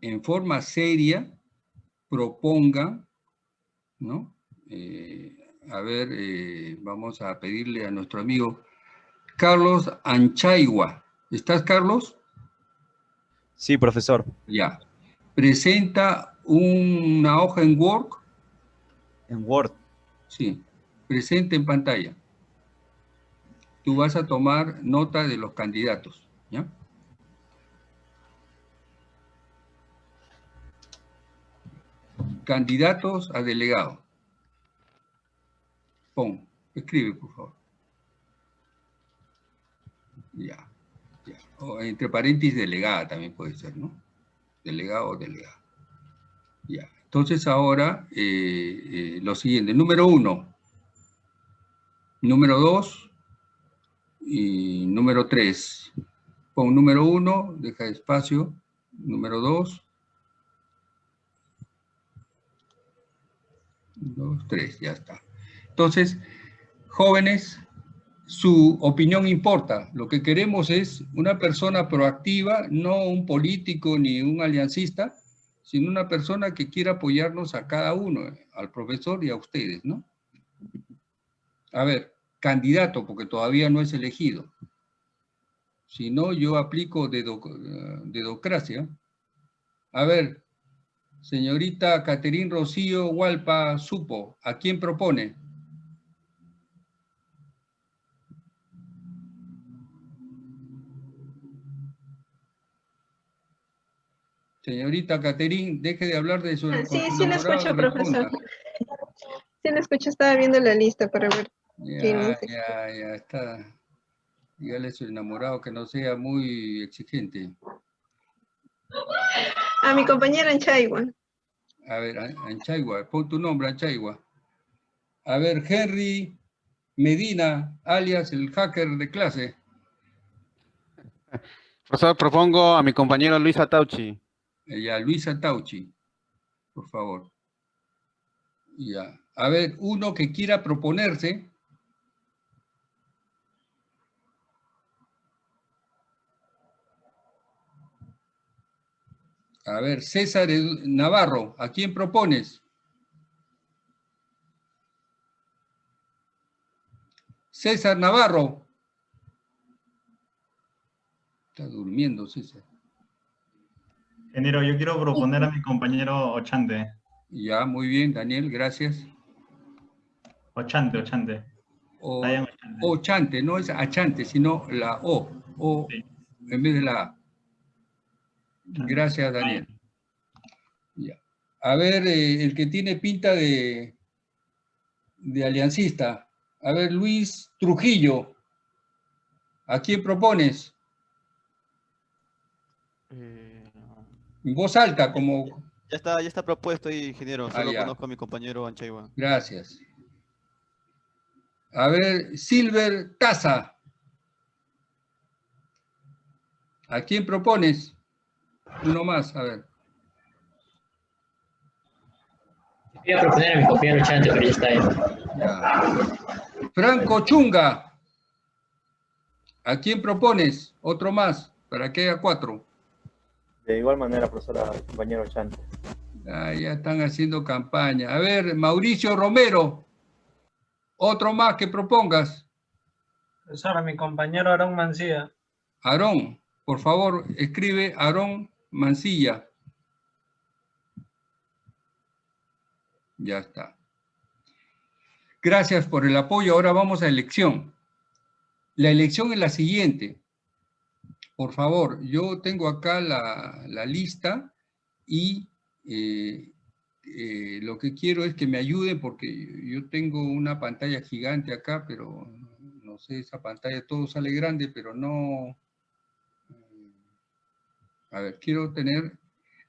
en forma seria, propongan, ¿no? Eh, a ver, eh, vamos a pedirle a nuestro amigo Carlos Anchaigua. ¿Estás, Carlos? Sí, profesor. Ya. Presenta una hoja en Word. En Word. Sí. Presente en pantalla. Tú vas a tomar nota de los candidatos, ¿ya? Candidatos a delegado. Pon, escribe, por favor. Ya, O entre paréntesis, delegada también puede ser, ¿no? Delegado o delegada. Ya. Entonces ahora, eh, eh, lo siguiente. Número uno. Número dos. Y número tres. Pon número uno, deja espacio. Número dos. Dos, tres, ya está. Entonces, jóvenes, su opinión importa. Lo que queremos es una persona proactiva, no un político ni un aliancista, sino una persona que quiera apoyarnos a cada uno, al profesor y a ustedes, ¿no? A ver, candidato, porque todavía no es elegido. Si no, yo aplico dedo- dedocracia. A ver, señorita Caterín Rocío Hualpa Supo, ¿a quién propone? Señorita Caterín, deje de hablar de su... Ah, Sí, sí lo escucho, profesor. Sí lo escucho, estaba viendo la lista para ver. quién Ya, es. ya, ya está. Dígale a su enamorado que no sea muy exigente. A mi compañera en Chaigua. A ver, An- Anchaigua, pon tu nombre, Anchaigua. A ver, Henry Medina, alias el hacker de clase. Profesor, propongo a mi compañero Luis Atauchi. Ya, Luisa Tauchi, por favor. Ya. A ver, uno que quiera proponerse. A ver, César Navarro, ¿a quién propones? César Navarro. Está durmiendo César. Ingeniero, yo quiero proponer a mi compañero Ochante. Ya, muy bien, Daniel, gracias. Ochante, Ochante. O, Ochante. ochante, no es achante, sino la O. O en vez de la A. Gracias, Daniel. Ya. A ver, eh, el que tiene pinta de, de aliancista. A ver, Luis Trujillo. ¿A quién propones? Voz alta, como... Ya está, ya está propuesto ahí, ingeniero. Ah, Solo ya. conozco a mi compañero Anchaigua. Gracias. A ver, Silver Taza. ¿A quién propones? Uno más, a ver. Voy a proponer a mi compañero Chante, pero ya está ahí. Ya. Franco Chunga. ¿A quién propones? Otro más, para que haya cuatro. De igual manera, profesora, compañero Chante. Ah, ya están haciendo campaña. A ver, Mauricio Romero. Otro más que propongas. Profesor, a mi compañero Aarón Mancía. Aarón, por favor, escribe Aarón Mancilla. Ya está. Gracias por el apoyo. Ahora vamos a elección. La elección es la siguiente. Por favor, yo tengo acá la, la lista y eh, eh, lo que quiero es que me ayuden porque yo tengo una pantalla gigante acá, pero no sé, esa pantalla todo sale grande, pero no... A ver, quiero tener...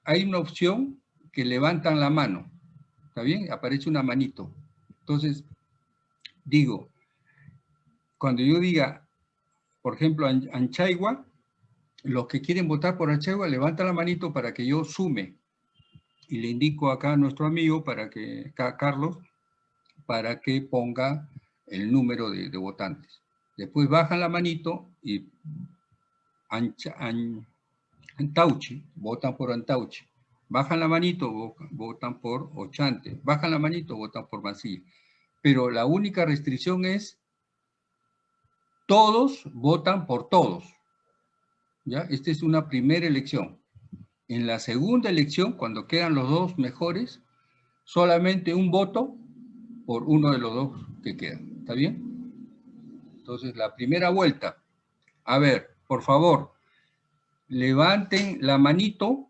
Hay una opción que levantan la mano, ¿está bien? Aparece una manito. Entonces, digo, cuando yo diga, por ejemplo, An- Anchaigua, los que quieren votar por Anchaigua, levantan la manito para que yo sume. Y le indico acá a nuestro amigo, para que, acá, Carlos, para que ponga el número de, votantes. Después bajan la manito y Ancha- An- Antauchi, votan por Antauchi. Bajan la manito, vo- votan por Ochante. Bajan la manito, votan por Mancilla. Pero la única restricción es todos votan por todos. ¿Ya? Esta es una primera elección. En la segunda elección, cuando quedan los dos mejores, solamente un voto por uno de los dos que quedan. ¿Está bien? Entonces, la primera vuelta. A ver, por favor, levanten la manito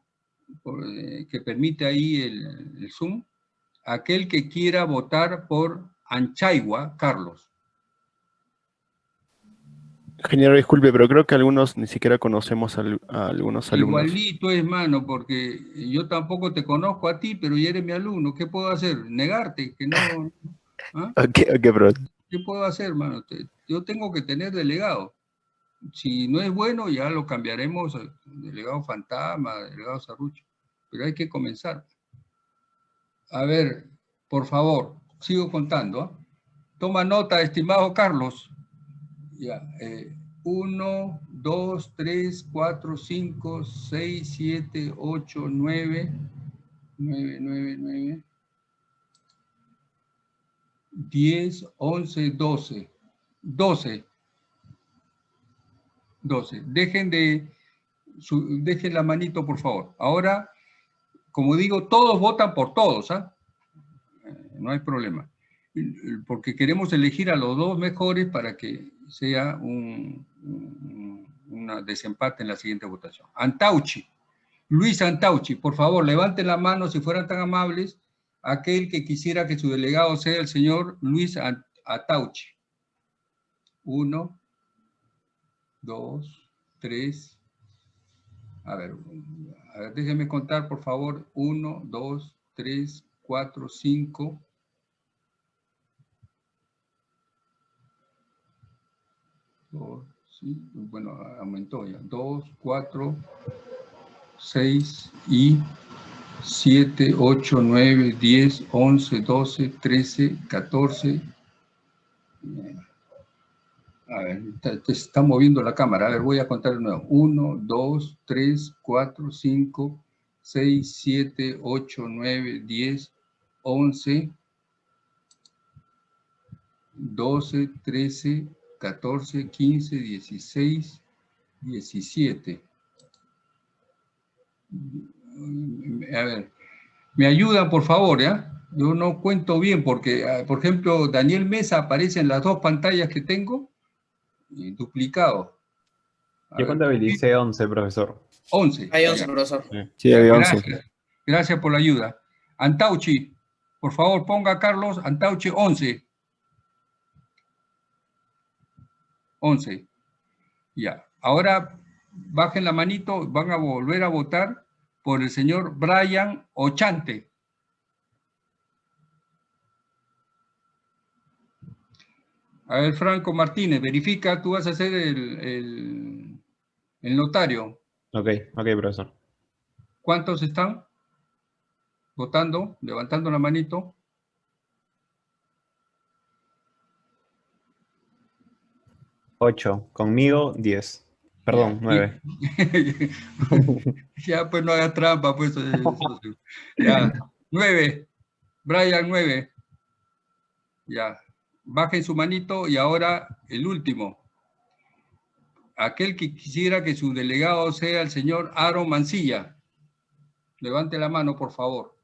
eh, que permite ahí el, el Zoom. Aquel que quiera votar por Anchaigua, Carlos. Ingeniero, disculpe, pero creo que algunos ni siquiera conocemos a algunos alumnos. Igualito es, mano, porque yo tampoco te conozco a ti, pero ya eres mi alumno. ¿Qué puedo hacer? ¿Negarte? Que no, ¿ah? (laughs) Ok, profe. ¿Qué puedo hacer, mano? Te- Yo tengo que tener delegado. Si no es bueno, ya lo cambiaremos delegado fantasma, delegado sarrucho. Pero hay que comenzar. A ver, por favor, sigo contando. ¿ah? Toma nota, estimado Carlos. Ya, eh, 1, 2, 3, 4, 5, 6, 7, 8, 9, 9, 9, 9, 10, 11, 12. 12. 12. Dejen de, dejen la manito, por favor. Ahora, como digo, todos votan por todos, ¿ah? Eh, No hay problema. Porque queremos elegir a los dos mejores para que sea un, un desempate en la siguiente votación. Antauchi. Luis Antauchi, por favor, levanten la mano si fueran tan amables aquel que quisiera que su delegado sea el señor Luis An- Atauchi. Uno, dos, tres. A ver, a ver, déjenme contar, por favor. Uno, dos, tres, cuatro, cinco. Dos, sí, bueno, aumentó ya. Dos, cuatro, seis y 7, 8, 9, 10, 11, 12, 13, 14. A ver, está- te está moviendo la cámara. A ver, voy a contar de nuevo. 1, 2, 3, 4, 5, 6, 7, 8, 9, 10, 11. 12, 13, 14, 15, 16, 17. A ver, me ayuda por favor, ¿ya? Yo no cuento bien porque, ah, por ejemplo, Daniel Mesa aparece en las dos pantallas que tengo, y duplicado. Yo contabilicé 11, profesor. 11. Hay 11, profesor. Sí, hay 11. Gracias. Gracias por la ayuda. Antauchi, por favor, ponga Carlos Antauchi 11. 11. Ya. Ahora bajen la manito, van a volver a votar por el señor Brian Ochante. A ver, Franco Martínez, verifica, tú vas a ser el, el, el notario. Ok, ok, profesor. ¿Cuántos están votando? Levantando la manito. Ocho. Conmigo, 10. Perdón, 9. (laughs) ya, pues no hagas trampa, pues. eh. Ya, 9. Brian, 9. Ya. Bajen su manito y ahora el último. Aquel que quisiera que su delegado sea el señor Aaron Mancilla. Levante la mano, por favor.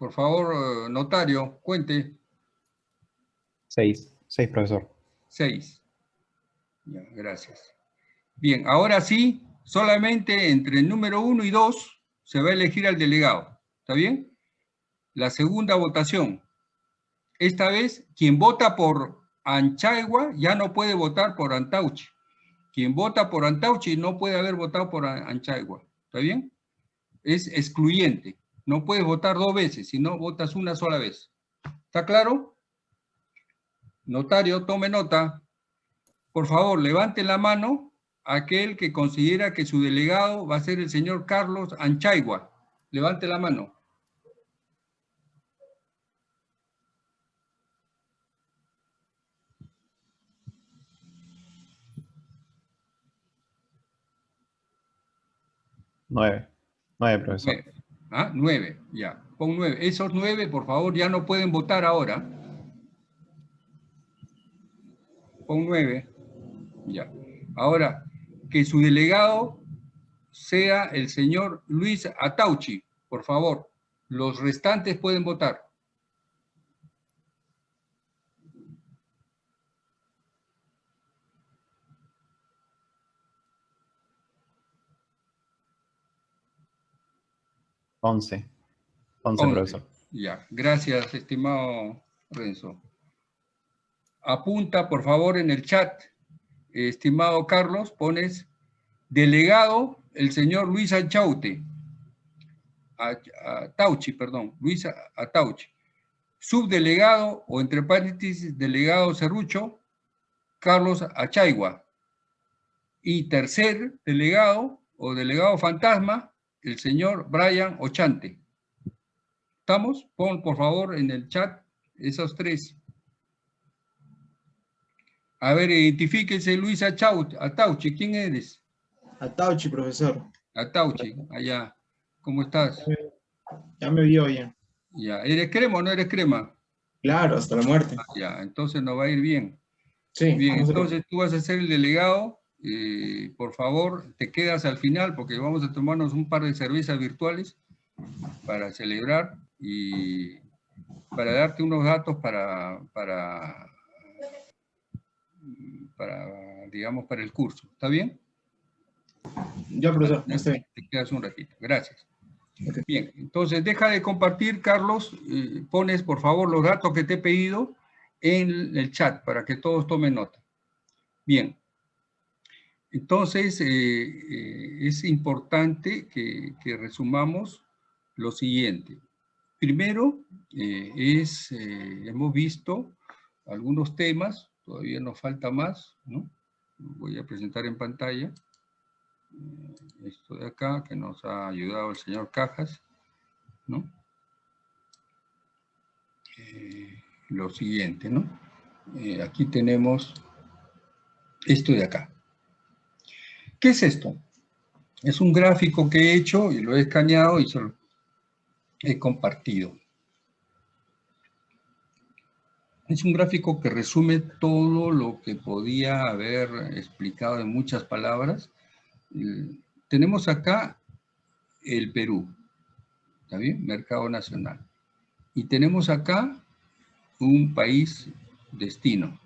Por favor, eh, notario, cuente. 6. 6, profesor. 6. Ya, gracias. Bien, ahora sí, solamente entre el número 1 y 2 se va a elegir al delegado. ¿Está bien? La segunda votación. Esta vez, quien vota por Anchaigua ya no puede votar por Antauchi. Quien vota por Antauchi no puede haber votado por An- Anchaigua. ¿Está bien? Es excluyente. No puedes votar dos veces, sino votas una sola vez. ¿Está claro? Notario, tome nota. Por favor, levante la mano aquel que considera que su delegado va a ser el señor Carlos Anchaigua. Levante la mano. Nueve. Nueve, profesor. Nueve. ¿Ah? Nueve, ya. Pon nueve. Esos nueve, por favor, ya no pueden votar ahora. Pon nueve. Ya. Ahora, que su delegado sea el señor Luis Atauchi, por favor. Los restantes pueden votar. Once. Once, Once. profesor. Ya, gracias, estimado Renzo. Apunta, por favor, en el chat, estimado Carlos, pones delegado el señor Luis Achaute. Atauchi, perdón, Luis Atauchi. Subdelegado o entre paréntesis, delegado Cerrucho, Carlos Achaigua. Y tercer delegado o delegado fantasma, el señor Brian Ochante. ¿Estamos? Pon por favor en el chat esos tres. A ver, identifíquese Luis Atauchi, ¿quién eres? Atauchi, profesor. Atauchi, allá. ¿Cómo estás? Ya me vio ya. Ya, ¿eres crema o no eres crema? Claro, hasta la muerte. Ah, Ya, entonces nos va a ir bien. Sí. Bien, entonces tú vas a ser el delegado. Eh, por favor, te quedas al final porque vamos a tomarnos un par de cervezas virtuales para celebrar y para darte unos datos para, para, para, digamos, para el curso. ¿Está bien? Ya, profesor, ya está bien. Te quedas un ratito. Gracias. Bien, entonces deja de compartir, Carlos. eh, pones, por favor, los datos que te he pedido en el chat para que todos tomen nota. Bien. Entonces, eh, eh, es importante que, resumamos lo siguiente. Primero, eh, es, hemos visto algunos temas, todavía nos falta más, ¿no? Voy a presentar en pantalla esto de acá, que nos ha ayudado el señor Cajas, ¿no? Lo siguiente, ¿no? Aquí tenemos esto de acá. ¿Qué es esto? Es un gráfico que he hecho y lo he escaneado y se lo he compartido. Es un gráfico que resume todo lo que podía haber explicado en muchas palabras. Tenemos acá el Perú, ¿está bien? Mercado nacional. Y tenemos acá un país destino,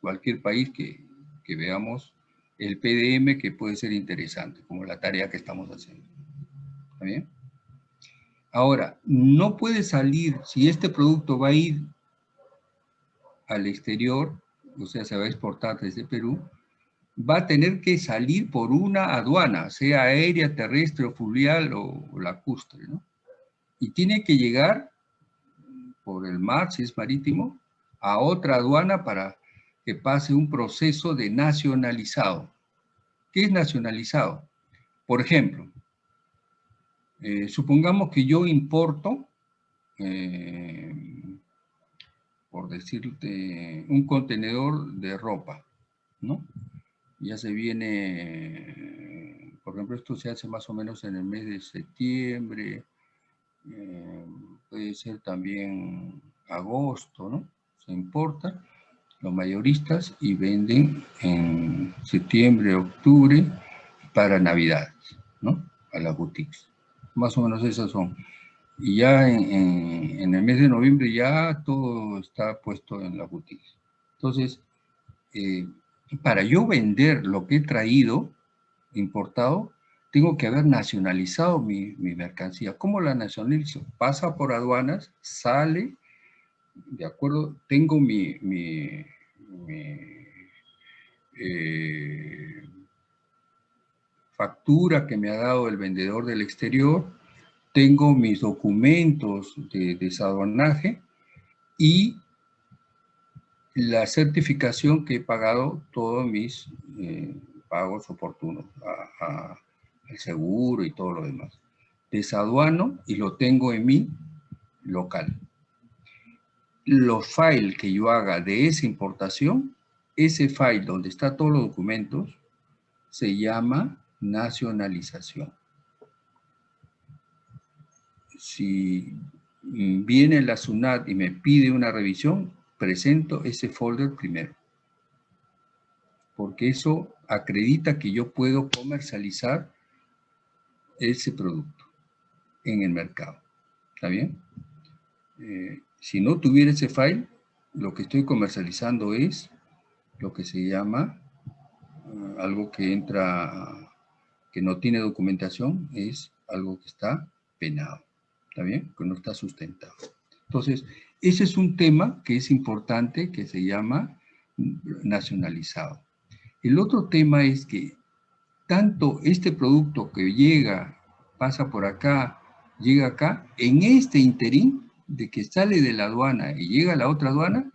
cualquier país que veamos el PDM que puede ser interesante, como la tarea que estamos haciendo. ¿Está bien? Ahora, no puede salir, si este producto va a ir al exterior, o sea, se va a exportar desde Perú, va a tener que salir por una aduana, sea aérea, terrestre o fluvial o, o lacustre, ¿no? Y tiene que llegar por el mar, si es marítimo, a otra aduana para que pase un proceso de nacionalizado. ¿Qué es nacionalizado? Por ejemplo, eh, supongamos que yo importo, eh, por decirte, un contenedor de ropa, ¿no? Ya se viene, por ejemplo, esto se hace más o menos en el mes de septiembre, eh, puede ser también agosto, ¿no? Se importa, los mayoristas y venden en septiembre, octubre para Navidad, ¿no? A las boutiques. Más o menos esas son. Y ya en, en, el mes de noviembre ya todo está puesto en las boutiques. Entonces, eh, para yo vender lo que he traído, importado, tengo que haber nacionalizado mi, mi mercancía. ¿Cómo la nacionalizo? Pasa por aduanas, sale, de acuerdo, tengo mi, mi, eh, factura que me ha dado el vendedor del exterior, tengo mis documentos de desaduanaje y la certificación que he pagado todos mis eh, pagos oportunos al seguro y todo lo demás. Desaduano y lo tengo en mi local los files que yo haga de esa importación, ese file donde está todos los documentos, se llama nacionalización. Si viene la SUNAT y me pide una revisión, presento ese folder primero. Porque eso acredita que yo puedo comercializar ese producto en el mercado. ¿Está bien? Eh, si no tuviera ese file, lo que estoy comercializando es lo que se llama uh, algo que entra, que no tiene documentación, es algo que está penado, ¿está bien? Que no está sustentado. Entonces, ese es un tema que es importante, que se llama nacionalizado. El otro tema es que tanto este producto que llega, pasa por acá, llega acá, en este interín de que sale de la aduana y llega a la otra aduana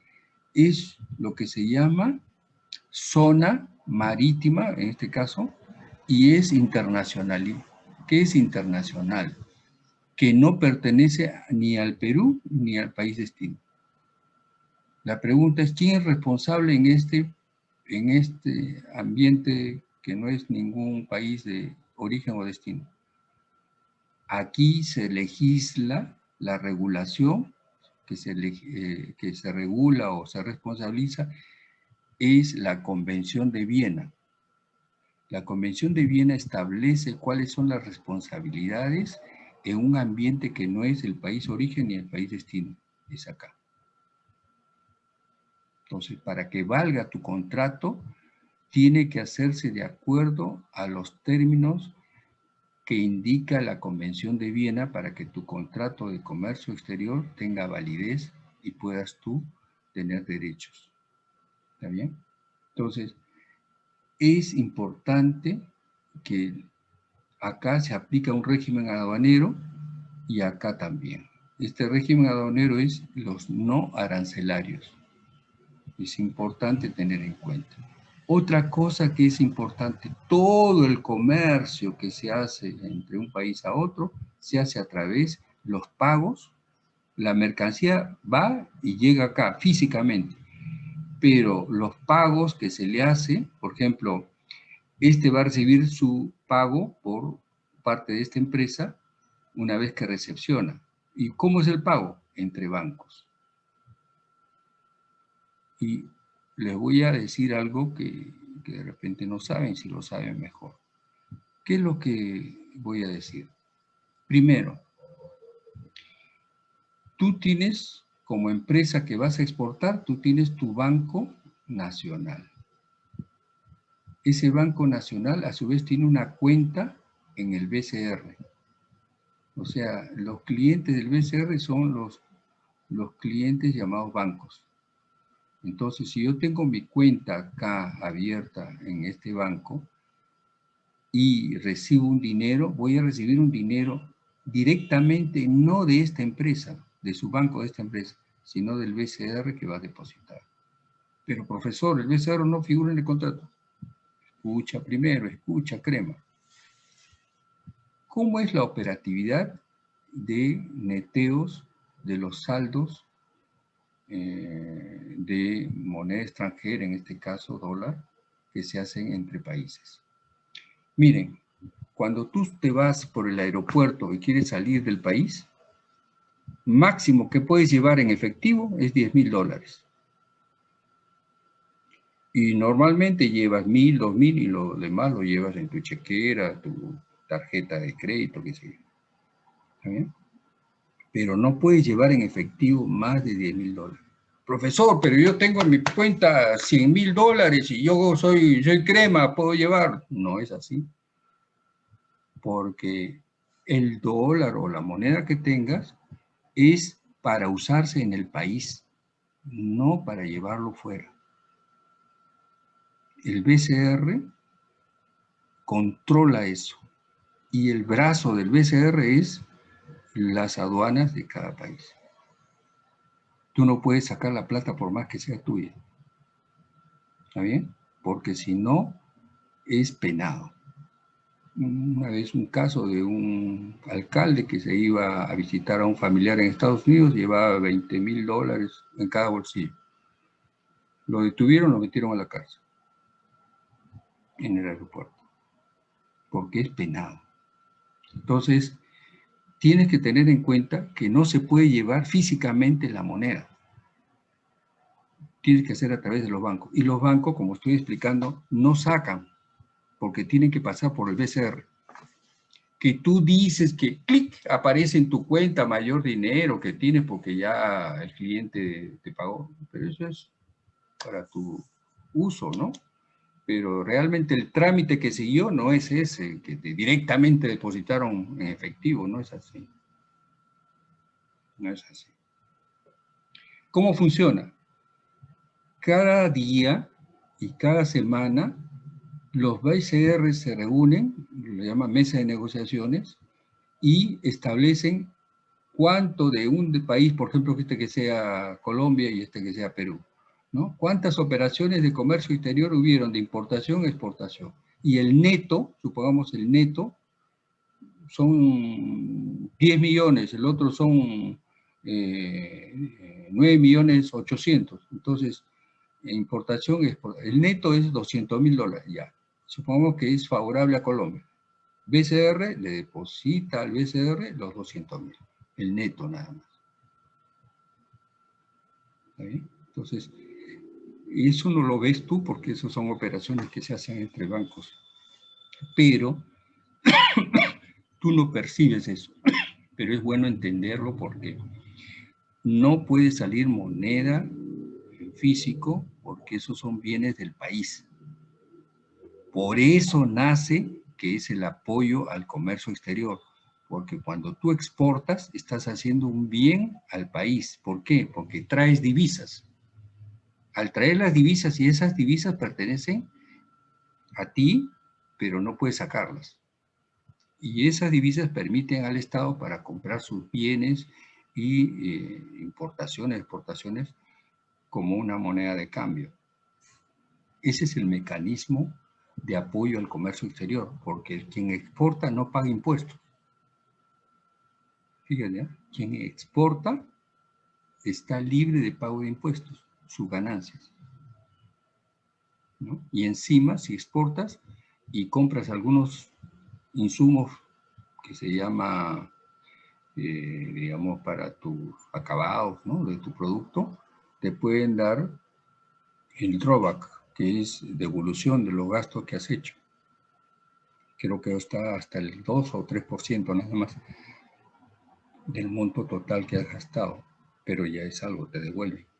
es lo que se llama zona marítima, en este caso, y es internacional. ¿Qué es internacional? Que no pertenece ni al Perú ni al país destino. La pregunta es, ¿quién es responsable en este, en este ambiente que no es ningún país de origen o destino? Aquí se legisla la regulación que se, eh, que se regula o se responsabiliza es la Convención de Viena. La Convención de Viena establece cuáles son las responsabilidades en un ambiente que no es el país origen ni el país destino, es acá. Entonces, para que valga tu contrato, tiene que hacerse de acuerdo a los términos que indica la Convención de Viena para que tu contrato de comercio exterior tenga validez y puedas tú tener derechos. ¿Está bien? Entonces, es importante que acá se aplica un régimen aduanero y acá también. Este régimen aduanero es los no arancelarios. Es importante tener en cuenta. Otra cosa que es importante, todo el comercio que se hace entre un país a otro, se hace a través de los pagos. La mercancía va y llega acá físicamente, pero los pagos que se le hace, por ejemplo, este va a recibir su pago por parte de esta empresa una vez que recepciona. ¿Y cómo es el pago? Entre bancos. Y les voy a decir algo que, de repente no saben, si lo saben mejor. ¿Qué es lo que voy a decir? Primero, tú tienes, como empresa que vas a exportar, tú tienes tu banco nacional. Ese banco nacional, a su vez, tiene una cuenta en el BCR. O sea, los clientes del BCR son los, los clientes llamados bancos. Entonces, si yo tengo mi cuenta acá abierta en este banco y recibo un dinero, voy a recibir un dinero directamente no de esta empresa, de su banco de esta empresa, sino del BCR que va a depositar. Pero profesor, el BCR no figura en el contrato. Escucha primero, escucha crema. ¿Cómo es la operatividad de neteos de los saldos eh, de moneda extranjera, en este caso dólar, que se hacen entre países? Miren, cuando tú te vas por el aeropuerto y quieres salir del país, máximo que puedes llevar en efectivo es 10 mil dólares. Y normalmente llevas mil, dos mil y lo demás lo llevas en tu chequera, tu tarjeta de crédito, qué sé. ¿Está bien? Pero no puedes llevar en efectivo más de 10 mil dólares. Profesor, pero yo tengo en mi cuenta 100 mil dólares y yo soy, soy crema, ¿puedo llevar? No es así. Porque el dólar o la moneda que tengas es para usarse en el país, no para llevarlo fuera. El BCR controla eso. Y el brazo del BCR es las aduanas de cada país. Tú no puedes sacar la plata por más que sea tuya. ¿Está bien? Porque si no, es penado. Una vez un caso de un alcalde que se iba a visitar a un familiar en Estados Unidos, llevaba 20 mil dólares en cada bolsillo. Lo detuvieron, lo metieron a la cárcel en el aeropuerto, porque es penado. Entonces, tienes que tener en cuenta que no se puede llevar físicamente la moneda. Tienes que hacer a través de los bancos. Y los bancos, como estoy explicando, no sacan, porque tienen que pasar por el BCR. Que tú dices que clic, aparece en tu cuenta mayor dinero que tienes porque ya el cliente te pagó. Pero eso es para tu uso, ¿no? Pero realmente el trámite que siguió no es ese, que directamente depositaron en efectivo, no es así. No es así. ¿Cómo funciona? Cada día y cada semana los BCR se reúnen, lo llaman mesa de negociaciones, y establecen cuánto de un país, por ejemplo, este que sea Colombia y este que sea Perú, ¿Cuántas operaciones de comercio exterior hubieron de importación exportación? Y el neto, supongamos el neto, son 10 millones, el otro son eh, 9 millones 800. Entonces, importación, el neto es 200 mil dólares ya. Supongamos que es favorable a Colombia. BCR le deposita al BCR los 200 mil, el neto nada más. Entonces, eso no lo ves tú porque eso son operaciones que se hacen entre bancos. Pero (coughs) tú no percibes eso. (coughs) Pero es bueno entenderlo porque no puede salir moneda en físico porque esos son bienes del país. Por eso nace que es el apoyo al comercio exterior. Porque cuando tú exportas, estás haciendo un bien al país. ¿Por qué? Porque traes divisas al traer las divisas y esas divisas pertenecen a ti, pero no puedes sacarlas. Y esas divisas permiten al Estado para comprar sus bienes y eh, importaciones, exportaciones, como una moneda de cambio. Ese es el mecanismo de apoyo al comercio exterior, porque quien exporta no paga impuestos. Fíjense, ¿eh? quien exporta está libre de pago de impuestos sus ganancias. Y encima, si exportas y compras algunos insumos que se llama, eh, digamos, para tus acabados, ¿no? De tu producto, te pueden dar el drawback, que es devolución de los gastos que has hecho. Creo que está hasta el 2 o 3% nada más del monto total que has gastado, pero ya es algo, te devuelve.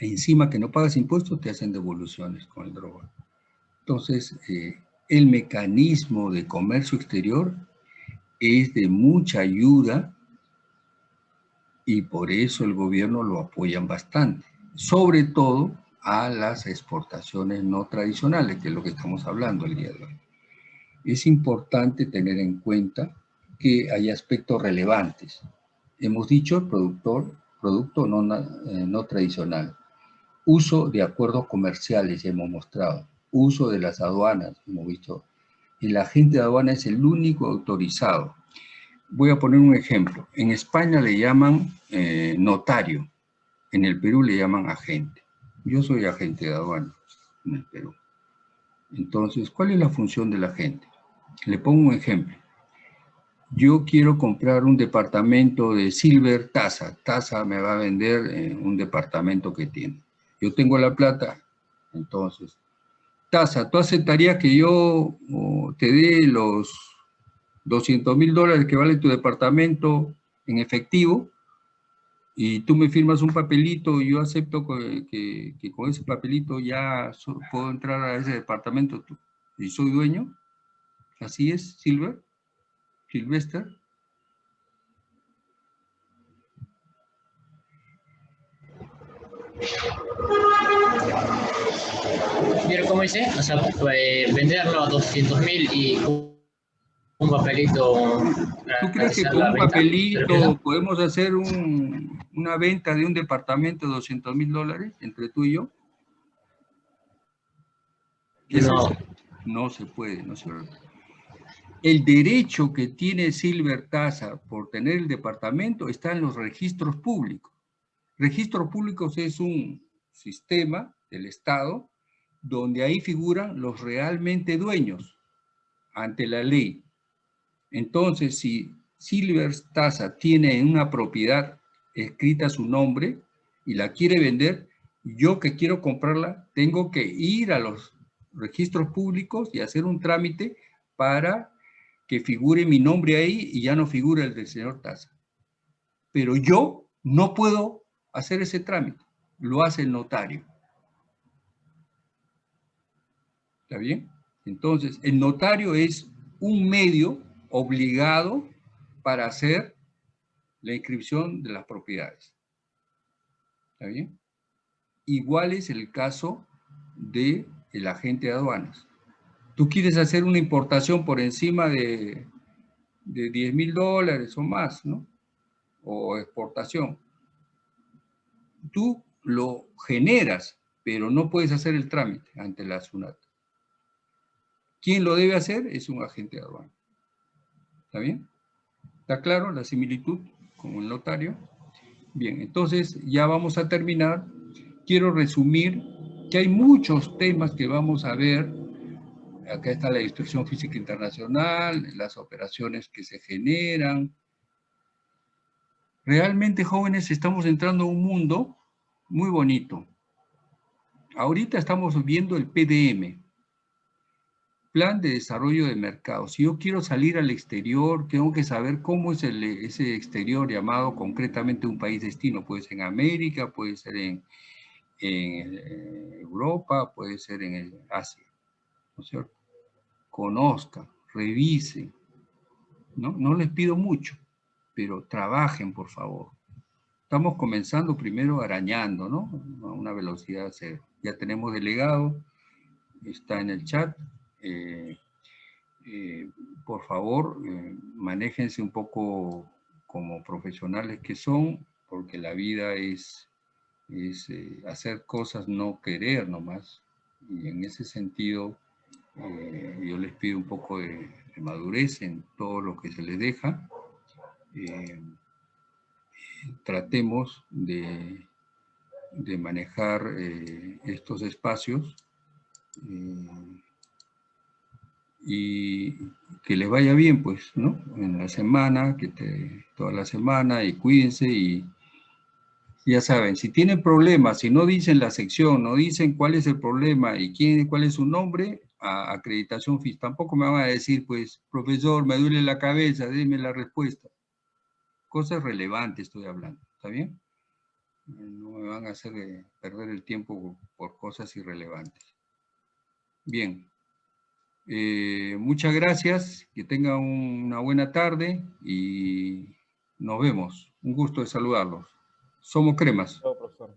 Encima que no pagas impuestos, te hacen devoluciones con el drawback. Entonces, eh, el mecanismo de comercio exterior es de mucha ayuda y por eso el gobierno lo apoyan bastante, sobre todo a las exportaciones no tradicionales, que es lo que estamos hablando el día de hoy. Es importante tener en cuenta que hay aspectos relevantes. Hemos dicho productor, producto no, eh, no tradicional, uso de acuerdos comerciales, hemos mostrado, uso de las aduanas, hemos visto, el agente de aduana es el único autorizado. Voy a poner un ejemplo. En España le llaman eh, notario, en el Perú le llaman agente. Yo soy agente de aduana en el Perú. Entonces, ¿cuál es la función del agente? Le pongo un ejemplo. Yo quiero comprar un departamento de Silver Tasa. Tasa me va a vender eh, un departamento que tiene. Yo tengo la plata, entonces tasa, ¿tú aceptarías que yo te dé los 200 mil dólares que vale tu departamento en efectivo? Y tú me firmas un papelito y yo acepto que, con ese papelito ya puedo entrar a ese departamento y soy dueño. Así es, Silver, Silvester. Pero como dice, o sea, eh, venderlo a 200 mil y un papelito. ¿Tú crees que con un papelito podemos hacer un, una venta de un departamento de 200 mil dólares entre tú y yo? No. No se puede, no se puede. El derecho que tiene Silver Tasa por tener el departamento está en los registros públicos. Registros públicos es un sistema del Estado donde ahí figuran los realmente dueños ante la ley. Entonces, si Silver Tasa tiene una propiedad escrita su nombre y la quiere vender, yo que quiero comprarla, tengo que ir a los registros públicos y hacer un trámite para que figure mi nombre ahí y ya no figure el del señor Tasa. Pero yo no puedo hacer ese trámite, lo hace el notario. ¿Está bien? Entonces, el notario es un medio obligado para hacer la inscripción de las propiedades. ¿Está bien? Igual es el caso del el agente de aduanas. Tú quieres hacer una importación por encima de, de 10 mil dólares o más, ¿no? O exportación. Tú lo generas, pero no puedes hacer el trámite ante la SUNAT. ¿Quién lo debe hacer? Es un agente de aduana. ¿Está bien? ¿Está claro la similitud con el notario? Bien, entonces ya vamos a terminar. Quiero resumir que hay muchos temas que vamos a ver. Acá está la destrucción física internacional, las operaciones que se generan. Realmente, jóvenes, estamos entrando a un mundo muy bonito. Ahorita estamos viendo el PDM, plan de desarrollo de mercado. Si yo quiero salir al exterior, tengo que saber cómo es ese exterior llamado concretamente un país destino. Puede ser en América, puede ser en, Europa, puede ser en Asia. ¿No es cierto? Conozcan, revisen. ¿no? no les pido mucho, pero trabajen, por favor. Estamos comenzando primero arañando, ¿no? A una velocidad cero. Ya tenemos delegado, está en el chat, eh, eh, por favor, eh, manéjense un poco como profesionales que son, porque la vida es, es hacer cosas, no querer nomás. Y en ese sentido, yo les pido un poco de, madurez en todo lo que se les deja. Tratemos de, de manejar estos espacios y que les vaya bien, pues, ¿no? En la semana, que te, toda la semana, y cuídense, y ya saben, si tienen problemas, si no dicen la sección, no dicen cuál es el problema y quién, cuál es su nombre, acreditación FIS. Tampoco me van a decir, pues, profesor, me duele la cabeza, déme la respuesta. Cosas relevantes estoy hablando, ¿está bien? No me van a hacer eh, perder el tiempo por cosas irrelevantes. Bien. Eh, muchas gracias, que tengan una buena tarde y nos vemos. Un gusto de saludarlos. Somos cremas. Chao, profesor.